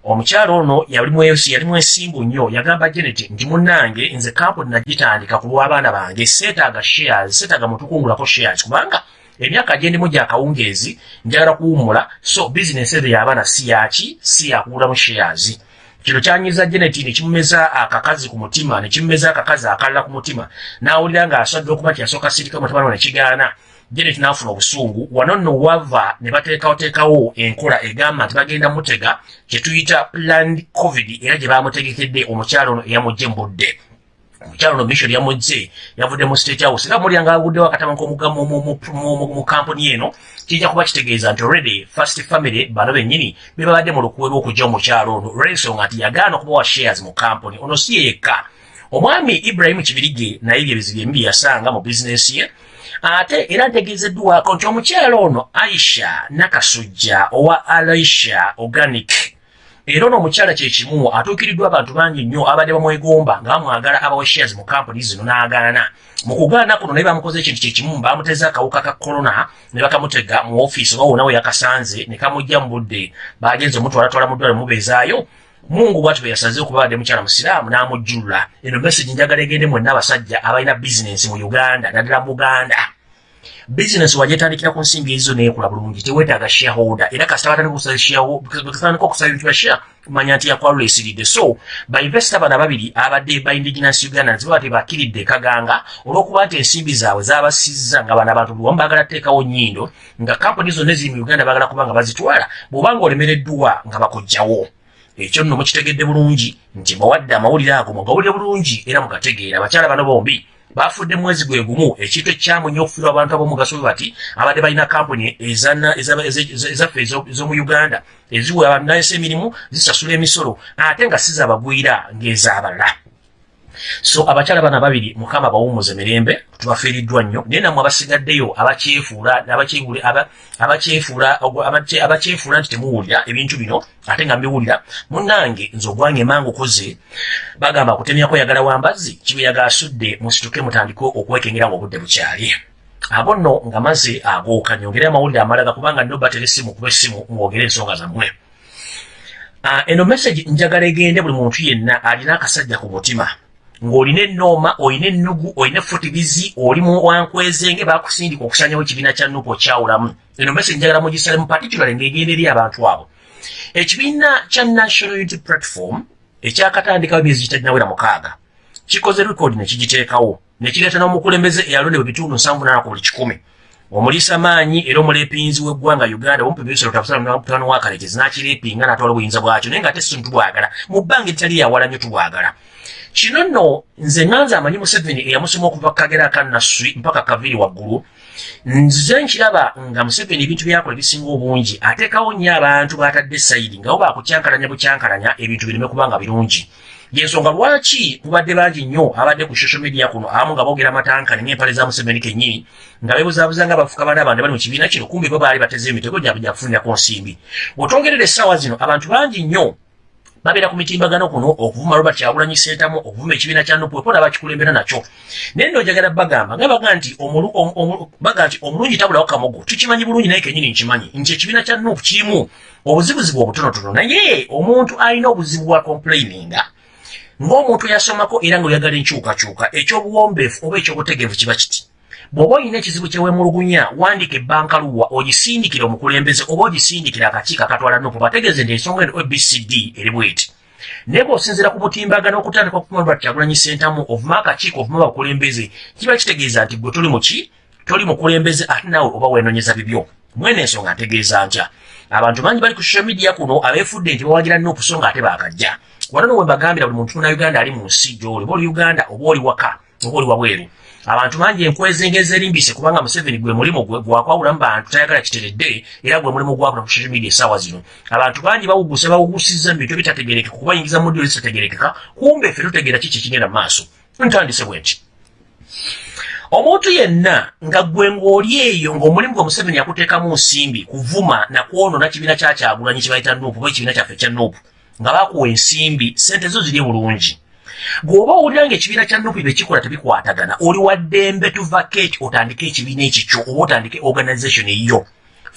Speaker 1: omukyalo ono yalimu ensimbu nnyo yagamba janet nti munnange nze kampuni nagitandika ku lw'abaana bange seetaaga shares seetaaga mutukungulako shares. Kubanga emyaka gyendimu gya kawungeezi njagala kuwummula so bizinesi ezo y'abaana si yaki si yakugulamu shares. Kino kyanyiza janet ne kimumeza akakazi ku mutima ne kimumeza akakazi akalala ku mutima n'awulira ng'asadde okuba nti yasooka sirika mutabani ne kigaana janet n'afuna obusungu. Wano nno wava ne bateekawoteekawo enkola egamba nti bagenda mutega kye tuyita planned covid era gye bamutegekedde omukyalo ono eyamugje mbudde. Omukyalo ono mission yamugje yavudde mu state house. Era mulya ngaavuddewo akatama k'omugga mu- kampuni eno kijja kuba kitegeeza nti already first family bano bennyini be babadde mu lukuwe lw'okujja omukyalo ono. Olw'ensonga nti yagaana okubawa shares mu kampuni. Ono si ye yekka. Omwami ibrahimu kibirige naye bye bizibu embi yasanga mu bizinensi ye ate era ntegeezeddwako nti omukyalo ono aisha nakasujja owa alaisha organic era ono omukyala kyekimu atuukiriddwa abantu bangi nnyo abadde bamwegomba nga bamwagala abawe shares mu kampuni zino n'agaana. Mu kugaana kuno naye bamukoze ekintu kyekimu bamuteza akawuka ka korona ne bakamutega mu ofiisi oba wona we yakasanze ne kamujja mu budde. Bagenze omutwalatwala mu ddwale mubeezaayo mungu bwati bwe yasaze okuba badde mukyala musiraamu n'amujjulula eno message njagala egende mwenna abasajja abalina bizinensi mu uganda naddala buganda bizinesi wagyetandikira ku nsimbi ezo neekula bulungi teweetaaga shareholder. Era kasita batandika okusaba ebintu bya share kumanya nti yakwalula esiridde. So bainvesita bano ababiri abadde ba indigenous uganda nziba tebakiridde ekaganga olw'okuba nti ensimbi zaabwe zabasizza nga bano abantu bwewamu baagala teekawo nnyindo nga kampuni zonna eziri mu uganda baagala kuba nga bazitwala bw'obanga olemereddwa nga bakugjawo ekyo nno mukitegedde bulungi. Nti bawadde amawulire ago mugawulire bulungi era mugategeera. Abakyala bano bombi bafudde mwezi gwe gumu ekintu ekyamu nnyo okufiirwa abantu ab'omugaso bwe bati abadde balina kampuni ezaffe ez'omu uganda eziwa abanaesa emirimu zisasula emisolo ate nga sizabagwira ng'ez'abalala so abakyala bana babiri mukama bawumuze mirembe tubafiiriddwa nnyo. Naye nammwe abasigaddeyo abakyefuula abakyefuula nti temuwulira ebintu bino ate nga mbiwulira. Munnange nze ogwange emangu koze bagamba kutemyako yagala wambazzi kibeyaga asudde musituke mutandike okwekengera nga obudde bukyali. Abo nno nga maze agooka nyongere amawulire amalaga kubanga nno batera essimu kuba essimu mwogere ensonga zammwe. Ah, eno message njagala egende buli muntu yenna alina akasajja ku mutima ng'olina ennooma olina ennugu olina efutibizi oli wankwezenge bakusindika okusanyawo ekibiina kya nupu okyawulamu. Eno mbese njagala mugisale mu particular ng'egenda eri abantu abo. Ekibiina kya national unity platform ekyakatandikawo emyezi gitaginawera mukaaga kikoze rekodi ne kigiteekawo ne kireeta n'omukulembeze eyalondebwa ebitundu nsanvu nana ku buli kikumi. Omuliisa maanyi era omuleepinzi w'eggwanga uganda omupimisiro tabusalamuano wakalekezi n'akireepinga n'atwala obuyinza bwakyo naye nga ate sintu tubwagala. Mu bbanga eritali yawala nnyo tubwagala kino nno nze ŋanze amanyi museveni eyamusoma okuva kagera akannaswi mpaka kaviri waggulu. Nze nkiraba nga museveni ebintu byakola ebisinga obungi ateekawo nnyo abantu baatadde sayidi nga bo bakukyankalanya bukyankalanya ebintu bireme kuba nga birungi. Yensonga lwaki mubadde bangi nnyo abadde ku social media kuno abamu nga boogera amatankani ng'empale za museveni kennyini nga beebuzaabuza nga bafuka bana abandi bali mu kibiina kino kumbi bo baali bateze emitego gyabwe gyakufunirako nsimbi. Bw'otwongerera essaawa zino abantu bangi nnyo babeera ku mitimbagano kuno okuvuma robert kyagulanyi sentamu okuvuma ekibiina kya nupu epona bakikulembera nakyo. Naye nno njagala bagamba nga baga nti baga nti omulungi tabulawo kamogo tukimanyi bulungi naye kenyini nkimanyi nti ekibiina kya nupu kirimu obuzibuzibu obutonotono. Naye omuntu alina obuzibu bwa complaininga ng'omuntu yasomako era ngaoyagala enkyukakyuka ekyobuwombeefu oba ekyobutegeevu kiba kiti bw'oba olina ekizibu kyewemulugunya wandika ebbankaluwa ogisindikira omukulembeze oba ogisindikira akakiiko akatwala nupu bategeeze nti ensonga eno ebcd eri bweti. Naye bw'osinziira ku mutimbagano okutandika okumalwa kyagulanyi sentamu ovuma akakiiko ovuma abakulembeze kiba kitegeeza nti gwe toli muki toli mukulembeze ate naawe oba weenonyeza bibyo. Mwene ensonga ntegeeza ntya abantu bangi bali ku social media kuno abeefudde nti bawagira nupu so nga ate baakajja. Wano nowe mbagambira buli muntu na uganda ali mu nsi gy'oli oba oli uganda oba oli waka oba oli wabweru abantu bangi enkwezengeza erimbise kubanga museveni gwe mulimu gwakwawulamu bantu tayagala kiteredde era gwe mulimu gwakula ku social media esaawa zino. Abantu bangi bawugusa bawugusizza mu bintu ebitategerekeka kubayingiza mu ddiro ezitategerekeka kumbe ffe tutegeera kiki ekigenda mu maaso. Ntandise bwe nti omuntu yenna nga gwe ng'oli eyo ng'omulimu gwe museveni yakuteekamu nsimbi kuvuma nakwonona kibiina kyakyagulanyi kye bayita nuupu oba ekibiina kyaffe kya nuupu nga bakuwa ensimbi sente zo ziri bulungi bw'oba owulira ng'ekibiina kya nupi bekikola tebikwatagana oli waddembe tuvaketi otandike ekibiina ekikyo oba otandike organization eyo.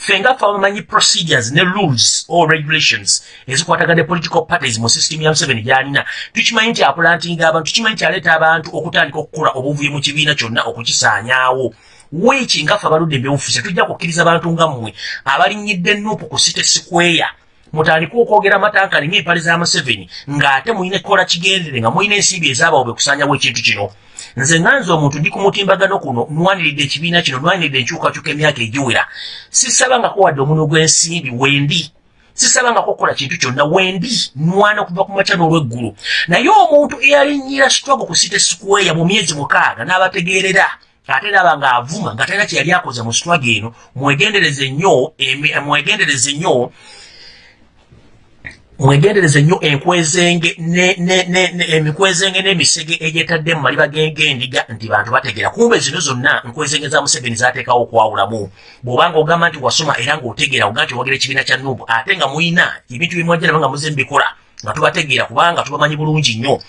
Speaker 1: Ffe nga ffe abamanyi procedures ne rules or regulations ezikwatagana political parties mu system ya museveni gy'alina. Tukimanyi nti apulantinga abantu tukimanyi nti aleeta abantu okutandika okukola obuvuye mu kibiina kyonna okukisaanyaawo. Weeki nga ffe abaludde ebyobufuse tujja kukkiriza bantu nga mmwe abalinyidde nupu ku site sikweya mutandika okwogera amatankani ngaempale za museveni ng'ate mulina ekikola kigendere nga mulina ensimbi ezaabawo be kusanyawo ekintu kino. Nze nganze omuntu ndi ku mutimbagano kuno nwaniriridde ekibiina kino nwaniriridde enkyukakyuka emyaka egiwera. Sisabangako wadde omuno gw'ensimbi wendi sisabangako okukola kintu kyonna wendi nwana okuva ku makya n'olweggulu naye omuntu eyalinyira struggle ku site square mu myezi mukaaga n'abategeerera ate naba ng'avuma nga talina kyeyali akoze mu struggle eno mwegendereze nnyo mwegendereze nnyo mwegendereze nnyo emikwezenge n'emisege egyetadde mu maliba g'endiga nti bantu bategeera. Kumbe zino zonna nkwezenge za museveni zateekawo okwawulamu. Bw'obanga ogamba nti wasoma era ng'otegeera oga nti owagira ekibiina kya nubu ate nga muyina ebintu bimwajja naba nga muze mbikola nga tubategeera kubanga tubamanyi bulungi nnyo.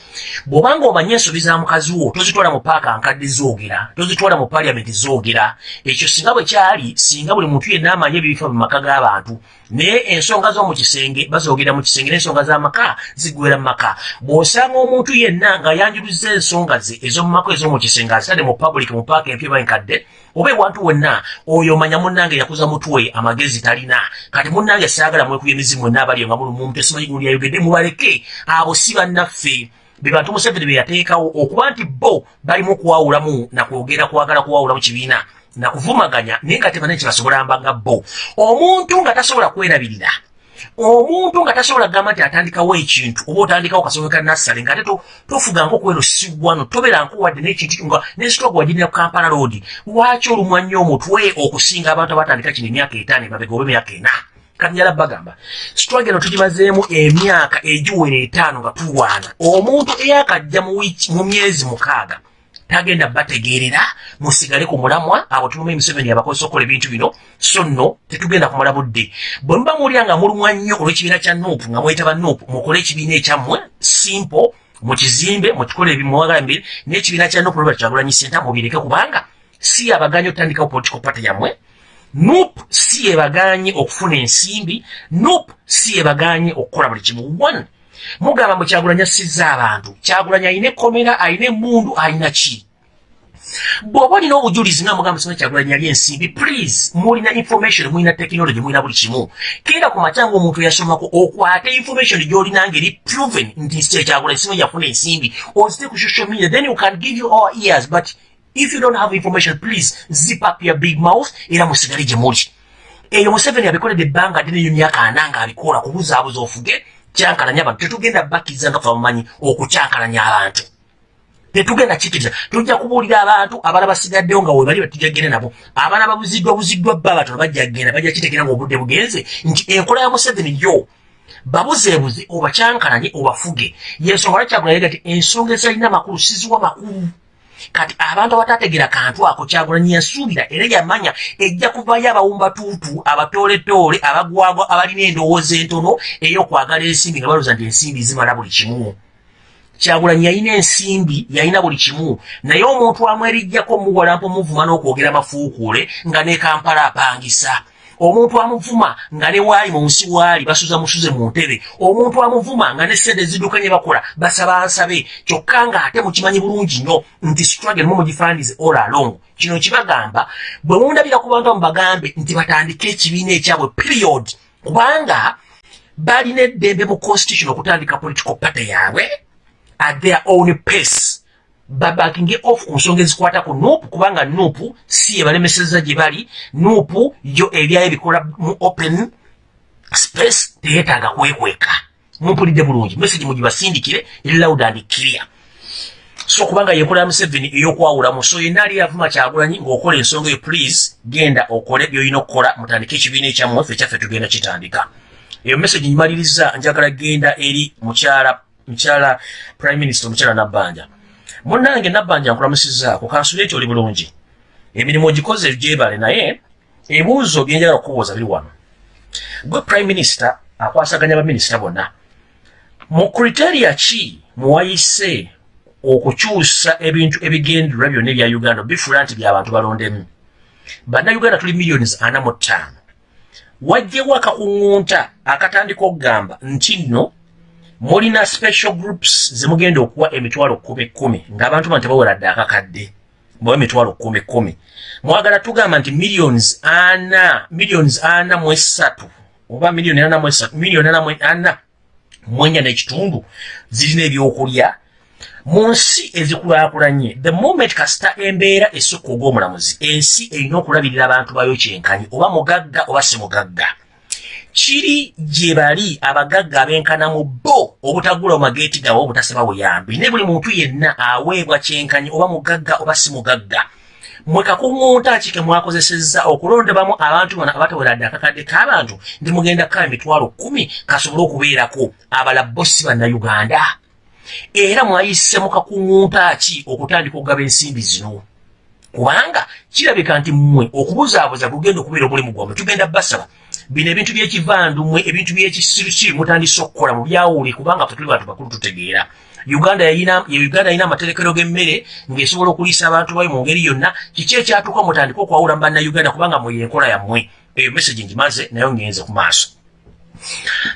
Speaker 1: Bw'obanga omanye ensobi za mukazi wo tozitwala mu paaka nkadde zoogera tozitwala mu paliamenti zoogera ekyo singa bwe kyali singa buli muntu yenna amanye ebibifa mu maka g'abantu naye ensonga z'omu kisenge bazoogera mu kisenge n'ensonga z'amaka ziggwera mu maka. Bw'osanga omuntu yenna nga yanjuluzza ensonga ze ez'omu maka ez'omu kisenge azitadde mu public mu paaka empya enkadde oba ewantu wenna oyo omanya munnange yakuza mutwe amagezi talina. Kati munnange saagala mwekubya emizimu wenna abaliyo nga mulu muntu esimanyi gundi yayogedde mubaleke. Abo si bannaffe. Be bantu museveni be yateekawo okuba nti bo balimu okuwawulamu nakwogera kwagala kuwawulamu kibiina nakuvumaganya naye nga tebanene kyebasobola mbanga bo. Omuntu nga tasobola kwerabirira omuntu nga tasobola kugamba nti atandikawo ekintu oba otandikawo kasome ka nassale nga ate tofuganga okweno siwano toberanko wadde nekintu nga nesitoga wagirira ku kampala road. Lwaki olumwa nnyo omutwe okusinga abantu abatandika kino emyaka etaano emabega oba emyaka ena? Kati njala bagamba sitwage eno tugimazeemu emyaka egiwera etaano nga tulwana omuntu eyakajja mu myezi mukaaga tagenda bategeerera musigale ku mulamwa abo tumume emiseveni abakozesa okukola ebintu bino so nno tetugenda kumala budde. Bwe muba muwulira nga mulumwa nnyo olw'ekibiina kya nuupu nga mwetaba nuupu mukole ekibiina ekyammwe simple mukizimbe mukikole ebimuwagala mbiri n'ekibiina kya nuupu lweba kyagulanyi senta mubireke kubanga si abaganye otandikawo political party yammwe. Nup si ebaganye okufuna ensimbi nup si ebaganye okukola buli kimu. One mugamba mbu kyagulanya assizza abantu. Kyagulanya alina ekkomera alina emundu alina ki? Bw'oba olina obujulizi nga mugamba sima kyagulanya ali ensimbi please mulina information mulina technology mulina buli kimu. Keera ku makya ngaomuntu yasomako okwate information gy'olina ngeri proven nti kyagulanya sima yafuna ensimbi. Ozite ku social media then you can give you all ears but if you don't have information please zip up your big mouth era musigale gye muli. Eyo museveni abikoledde ebbanga ddene eyo myaka ana nga abikola kubuzaabuza ofuge kyankalanya abantu tetugenda bakkiriza nga famumanyi okukyankalanya abantu. Tetugenda kikkiriza tujja kubuulira abantu abala basigaddewo nga webali batujagenda nabo. Abaana babuziddwa buziddwa bba batono bajja kgenda bajja kitegera nga obudde bugenze. Nti enkola ya museveni yo babuzeebuze obakyankalanye obafuge. Yensonga lwakyagulalega ti ensonga ezalina makulu siziwa makulu kati abantu abatategera kantu ako kyagulanyi yasuubira era yamanya ejja kuvayo abawumbatuutu abatooletoole abagwagwa abalina endowooza entono ey'okwagala ensimbi nga balooza nti ensimbi zimala buli kimu. Kyagulanyi yalina ensimbi yalina buli kimu. Naye omuntu amwerijjako muwalampa omuvuma n'okwogera mafuukuule nga ne kampala apangisa omuntu amuvuma nga ne waali mu nsi waali basuza musuze mu ntebe. Omuntu amuvuma nga ne sente ziddukanye bakola basaba nsabe kyokka ng'ate mukimanyi bulungi nnyo nti struggle mu mugifandize all along. Kino kibagamba bwe mundabira ku bantu amubagambe nti batandike ekibiina ekyabwe period kubanga balina eddembe mu constitution okutandika political party yaabwe at their own pace babakinge off ku nsonga ezikwata ku nuupu kubanga nuupu si ebalemeseza gye bali. Nuupu yo ebyayo bikola mu open space teyeetaaga kwekweka mumpulidde bulungi message mugibasindikire eri loud and clear. So kubanga yekola museveni ey'okwawulamu so yenna ali yavuma kyagulanyi ng'okola ensonga eyo please genda okole byolina okukola mutandike ekibiina ekyammwe ffe kyaffe tugenda kitandika. Eyo message nyimaliriza njagala genda eri mukyala mukyala prime minister omukyala nabbanja munnange nabbanja nkulamusizaako kansula eti oli bulungi. Emirimu ogikoze gyebale naye ebibuuzo byenjagala okubuuza biri wano. Gwe prime minister akwasaganya baminisita bonna. Mu kriteria ki muwayise okukyusa ebintu ebigendererwa byonna ebya uganda bifuula nti byabantu balondemu? Bannayuganda tuli miliyoni ana mu ttaano. Wajjewo akakuŋŋunta akatandika okugamba nti nno mulina special groups zemugenda okuwa emitwalo kumi kumi ng'abantu bano tebawera dde akakadde bawa emitwalo kumi kumi. Mwagala tugamba nti millions ana millions ana mu esatu oba miliyoni ana mu esatu miliyoni ana ana mu ennya n'ekitundu zirina ebyokulya. Mu nsi ezikulaakulanye the moment kasita embeera esukka ogw'omulamuzi ensi erina okulabirira abantu bayo kyenkanyi oba mugagga oba si mugagga kiri gye bali abagagga abenkana mu bo obutagula mageeti gawe obutasaba buyambi. Ne buli muntu yenna aweebwa kyenkanyi oba mugagga oba si mugagga. Mwe kakuŋŋunta ki ke mwakozesezza okulondebamu abantu bano abataweradde akakadde k'abantu ndi mugenda kukaba emitwalo kumi kasobole okubeerako abala bo si bannayuganda. Era mwayise mu kakuŋŋunta ki okutandika okugaba ensimbi zino? Kubanga kirabika nti mmwe okubuzaabuza kugenda okubeera omulimu gwammwe tugenda basaba bino ebintu byekivandumwe ebintu byekisirusiru mutandise okukola mu byawuli kubanga fe tuli bantu bakulu tutegeera. Uganda yayina amaterekero g'emmere ng'esobola okuliisa abantu bayo mu ngeri yonna. Kiki ekyatuuka mutandika okwawula mu bannayuganda kubanga mwe yenkola yammwe? Eyo message ngimaze nayo ngenze ku maaso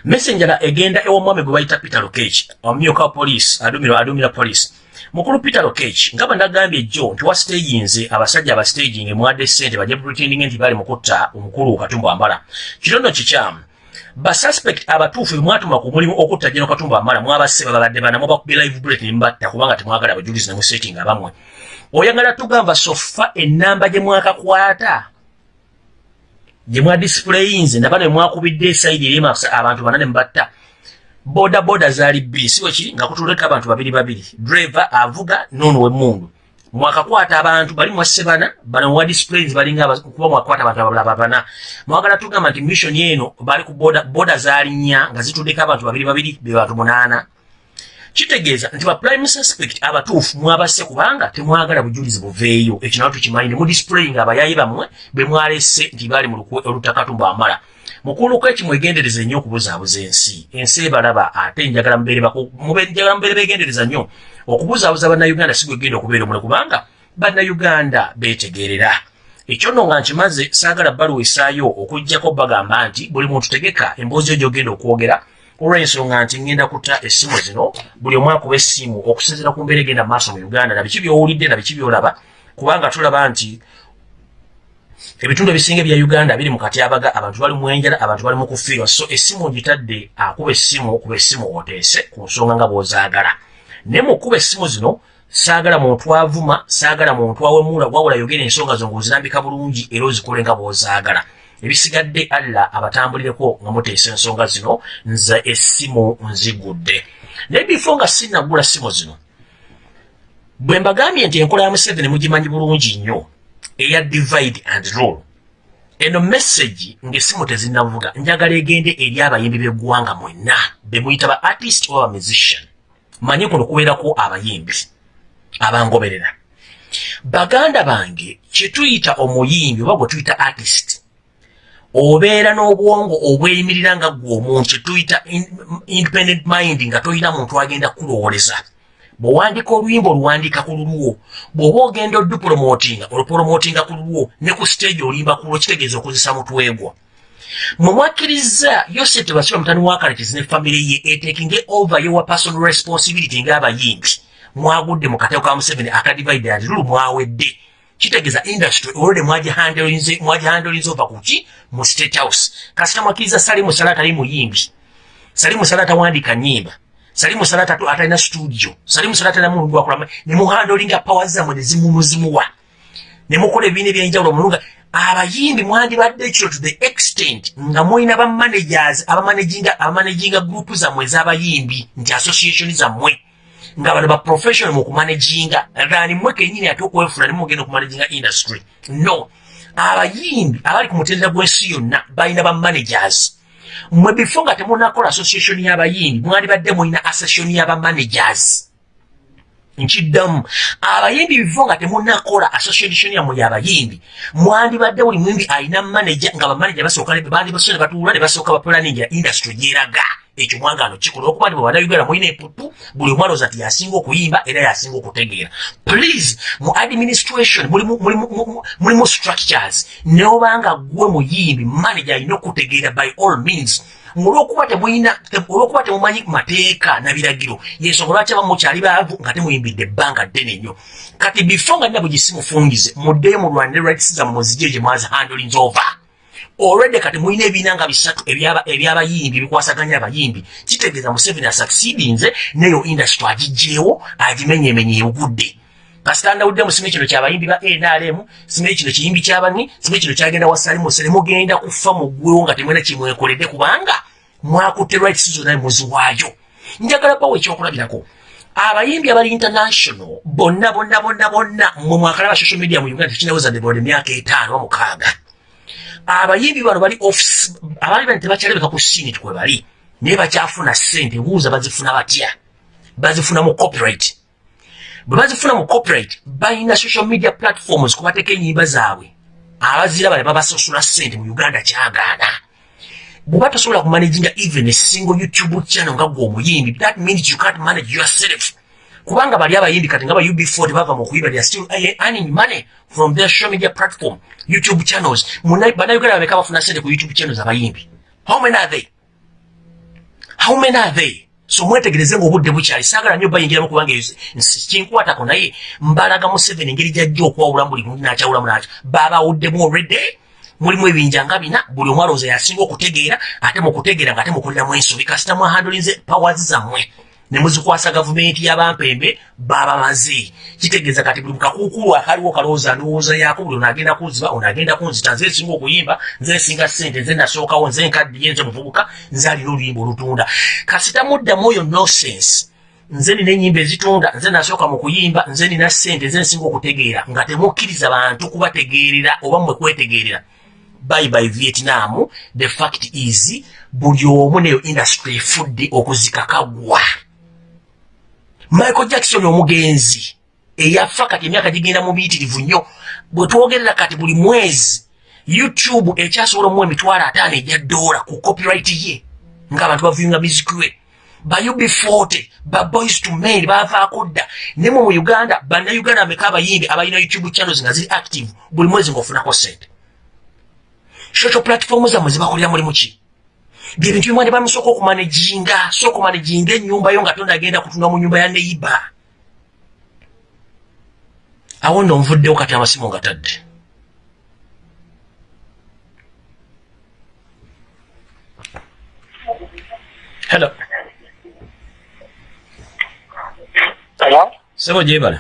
Speaker 1: messenger egenda ew'omwami gwe bayita peter lokech omumyuka wa poliisi adumira adumira poliisi. Mukulu peter lokech nga bwe nagambye jjo nti wastagingze abasajja abastaging emwadde ssente bajja pretending nti bali mukutta omukulu katumba wambala kino nno kikyamu basuspect abatuufu bemwatuma ku mulimu okutta jeno katumba wambala mwabasse babadde bana mubakubye live bullet nembatta kubanga temwagala abajulizi nemusetting abamwe. Oyagala tugamba sofa enamba gye mwakakwata gye mwadisiplayinze ndaba ne mwakubidde esaidi eri abantu bana ne mubatta boda boda zaali bbiri si wekiri nga kutuleka abantu babiri babiri. Driver avuga nono wemmundu mwakakwata abantu bali mwasse bana bano mwa displays balinga kuba mwakwata abantu abalaba bana. Mwagala tugamba nti mission eno bali ku boda boda zaali nnya nga zituddeko abantu babiri babiri be bantu munaana kitegeeza nti ba prime suspect abatuufu mwabasse kubanga temwagala bujulizi buveeyo. Ekyo nawo tukimanyi ne mudisplayinga abayayi bammwe be mwalese nti baali mu olutakatumba amala mukuluko eki mwegendereza nnyo okubuzaabuza ensi. Ensi ebalaba ate njagala mubeere beegendereza nnyo. Okubuzaabuza bannayuganda si gwegenda okubeera omule kubanga bannayuganda beetegeerera. Ekyo nno nga nkimaze saagala bbaluwa esaayo okugjako bagamba nti buli muntu tegeka emboozi yo gyogenda okwogera olw'ensonga nti ngenda kutta essimu zino buli omu akuba essimu okusinziira ku mbeera egenda maaso mu uganda nabiki byowulidde nabiki byolaba. Kubanga tulaba nti ebitundu ebisinga ebya uganda biri mu katyabaga abantu bali mu enjala abantu bali mu kufiirwa. So essimu ngitadde akuba essimu okuba essimu oteese ku nsonga nga bw'ozaagala. Naye mu kuba essimu zino saagala muntu avuma saagala muntu awemula wabula yogera ensonga zo ng'ozirambika bulungi era ozikole nga bw'ozaagala ebisigadde alla abatambulireko nga muteesa ensonga zino nze essimu nzigudde. Naye bifo nga sinnagula ssimu zino bwe mbagambye nti enkola ya museveni mugimanyi bulungi nnyo eya divide and rule. Eno message ng'essimu tezinnavuga njagala egende eri abayimbi b'eggwanga mwenna be muyita ba artist oba ba musician. Manyi kuno kubeerako abayimbi abangoberera. Baganda bange kyetuyita omuyimbi oba gwe tuyita artist obeera n'obwongo obweyimirira nga gwe omuntu kyetuyita independent mind nga toyina muntu agenda kulowooleza. Bw'owandiika oluyimba oluwandiika ku lulwo bw'oba ogenda odupulomootinga olupulomootinga ku lulwo ne ku stage olimba ku lwo kitegeeza okozesa mutwegwa mwe mwakkiriza yose tebasiba mutani wa karekezi ne famire ye etekinge over yowa personal responsibility ng'abayimbi. Mwagudde mu kateko ka museveni akadivide and rule mwawedde kitegeeza industry olwode mwagihandolinze ova kuki mu state house. Kasita mwakkiriza salimu salata ali muyimbi salimu salata wandika nyimba salimu salata atalina studio. Salimu salata namuntu gwakulama nemuhandolinga pawa zammwe nezimumuzimuwa nemukola ebibiina ebyenjawulo mulunga abayimbi mwandibadde ekiro to the extent nga mulina bamanagers abamanaginga group zammwe ez'abayimbi nti association zammwe nga bano ba professional mu kumanaginga gani mmwe kenyini ate okwefuna nemugenda okumanaginga industry. No. Abayimbi abali ku mutendera gw'ensi yonna balina bamanagers mmwe bifo nga temunakola association y'abayimbi mwandibadde mulina association y'abamanagers nkiddamu. Abayimbi bifo nga temunakola association yammwe y'abayimbi mwandibadde buli muyimbi alina manager nga bamanager basooka bandibasoo ne batuula ne basooka bapulaningira industry gyeraga ekyo mwagaano kikola okuba nti bwebanayuganda mulina eputu buli omwana oza ti yasinga okuyimba era yasinga okutegeera. Please mu administration mulimu structures neobanga gwe muyimbi manager alina okutegeera by all means. Olwokuba temulina olwokuba temumanyi mateeka na biragiro yensonga lwaki abamu mukyali baavu nga temuyimbidde ebbanga ddene nnyo? Kati bifo nga nina bwe gisimufungize muddeyo mulwanire rights zammwe muzigye gye mwazi handlings over olwedde kati mulina ebiina nga bisatu ebyabayimbi ebikwasaganya abayimbi. Kitegeeza museveni asucceedinze neyo industry agijjeewo agimenyemenya ebugudde kasitandawuddemu simanyi kino kyabayimbi ba nrm simanyi kino kiyimbi kyabani simanyi kino kyagenda wasalimuose nemugenda kufa muggwewo nga temwena kimwekoledde kubanga mwakutte rights zonna muziwaayo njagala bawo ekyokulabirako abayimbi abali international bonna bonna bonna bonna mwe mwakalaba social media mu uganda tekinawezadde bode emyaka etaano mukaaga abayimbi bano bali office abaali bani tebakyalabika ku sinit kwe bali naye bakyafuna ssente buuza bazifuna batya? Bazifuna mu copyright. Bwe bazifuna mu corporate balina social media platforms kubateeka enyimba zaabwe. Abazira bale babasasula ssente mu uganda kyagaana. Bweba tosobola kumanaginga even a single youtube channel nga gwe omuyimbi that means you can't manage yourself kubanga bali abayimbi kati nga ba ub4 tebava mu kuyiba they are still earning money from their social media platform youtube channels. Bannayuganda babeka bafuna ssente ku youtube channels abayimbi. How many are they? How many are they? So mwetegereze ngaobudde bukyali. Saagala nnyo bayingiramu kubanga kinkwatako naye mbalaga museveni engeri gyajja okwawulamu buli muntu nakyawulamu nakyo. Babawuddemu already. Mulimu ebinja nga bina buli omu alowooza yasinga okutegeera ate mukutegeera nga ate mukuliramu ensobi. Kasita mwahandolinze pawazi zammwe ne muzikwasa gavumenti y'abampembe babamaze. Kitegeeza kati buli mukakuukulu akaliwo kalowooza ndowooza yaako buli onagenda kunziba onagenda kunzita nze nsinga okuyimba nze nsinga sente nze nasookawo nze nkaddiye nze muvubuka nze alina oluyimba olutunda. Kasita muddamu oyo nosense nze nina enyimba ezitunda nze nasooka mu kuyimba nze nina sente nze nsinga okutegeera nga temukkiriza bantu kubategeerera oba mmwe kwetegeerera. Bye bye vietnam the fact is buli omu neyo industry efudde okuzika kagwa michael jackson omugenzi eyafa kati emyaka gigenda mu biyitirivu nnyo bwe twogerera kati buli mwezi youtube ekyasobola omuwa emitwalo ataano ejya doola ku copyright ye ngaabantu bavuyunga music we. Ba ub40 ba boys to men bavaako dda. Ne mu uganda bannayuganda ameka abayimbi abalina youtube channels nga ziri active buli mwezi ngaofunako sente social platform zammwe zibakolera mulimu ki byebintu bimu andibaa musooka okumanejinga so okumanejinga ennyumba yo nga tonda agenda kutunula mu nyumba ya neyiba awo nno nvuddewo kati amasimu nga tadde.
Speaker 3: Hello.
Speaker 1: Sebo gyebala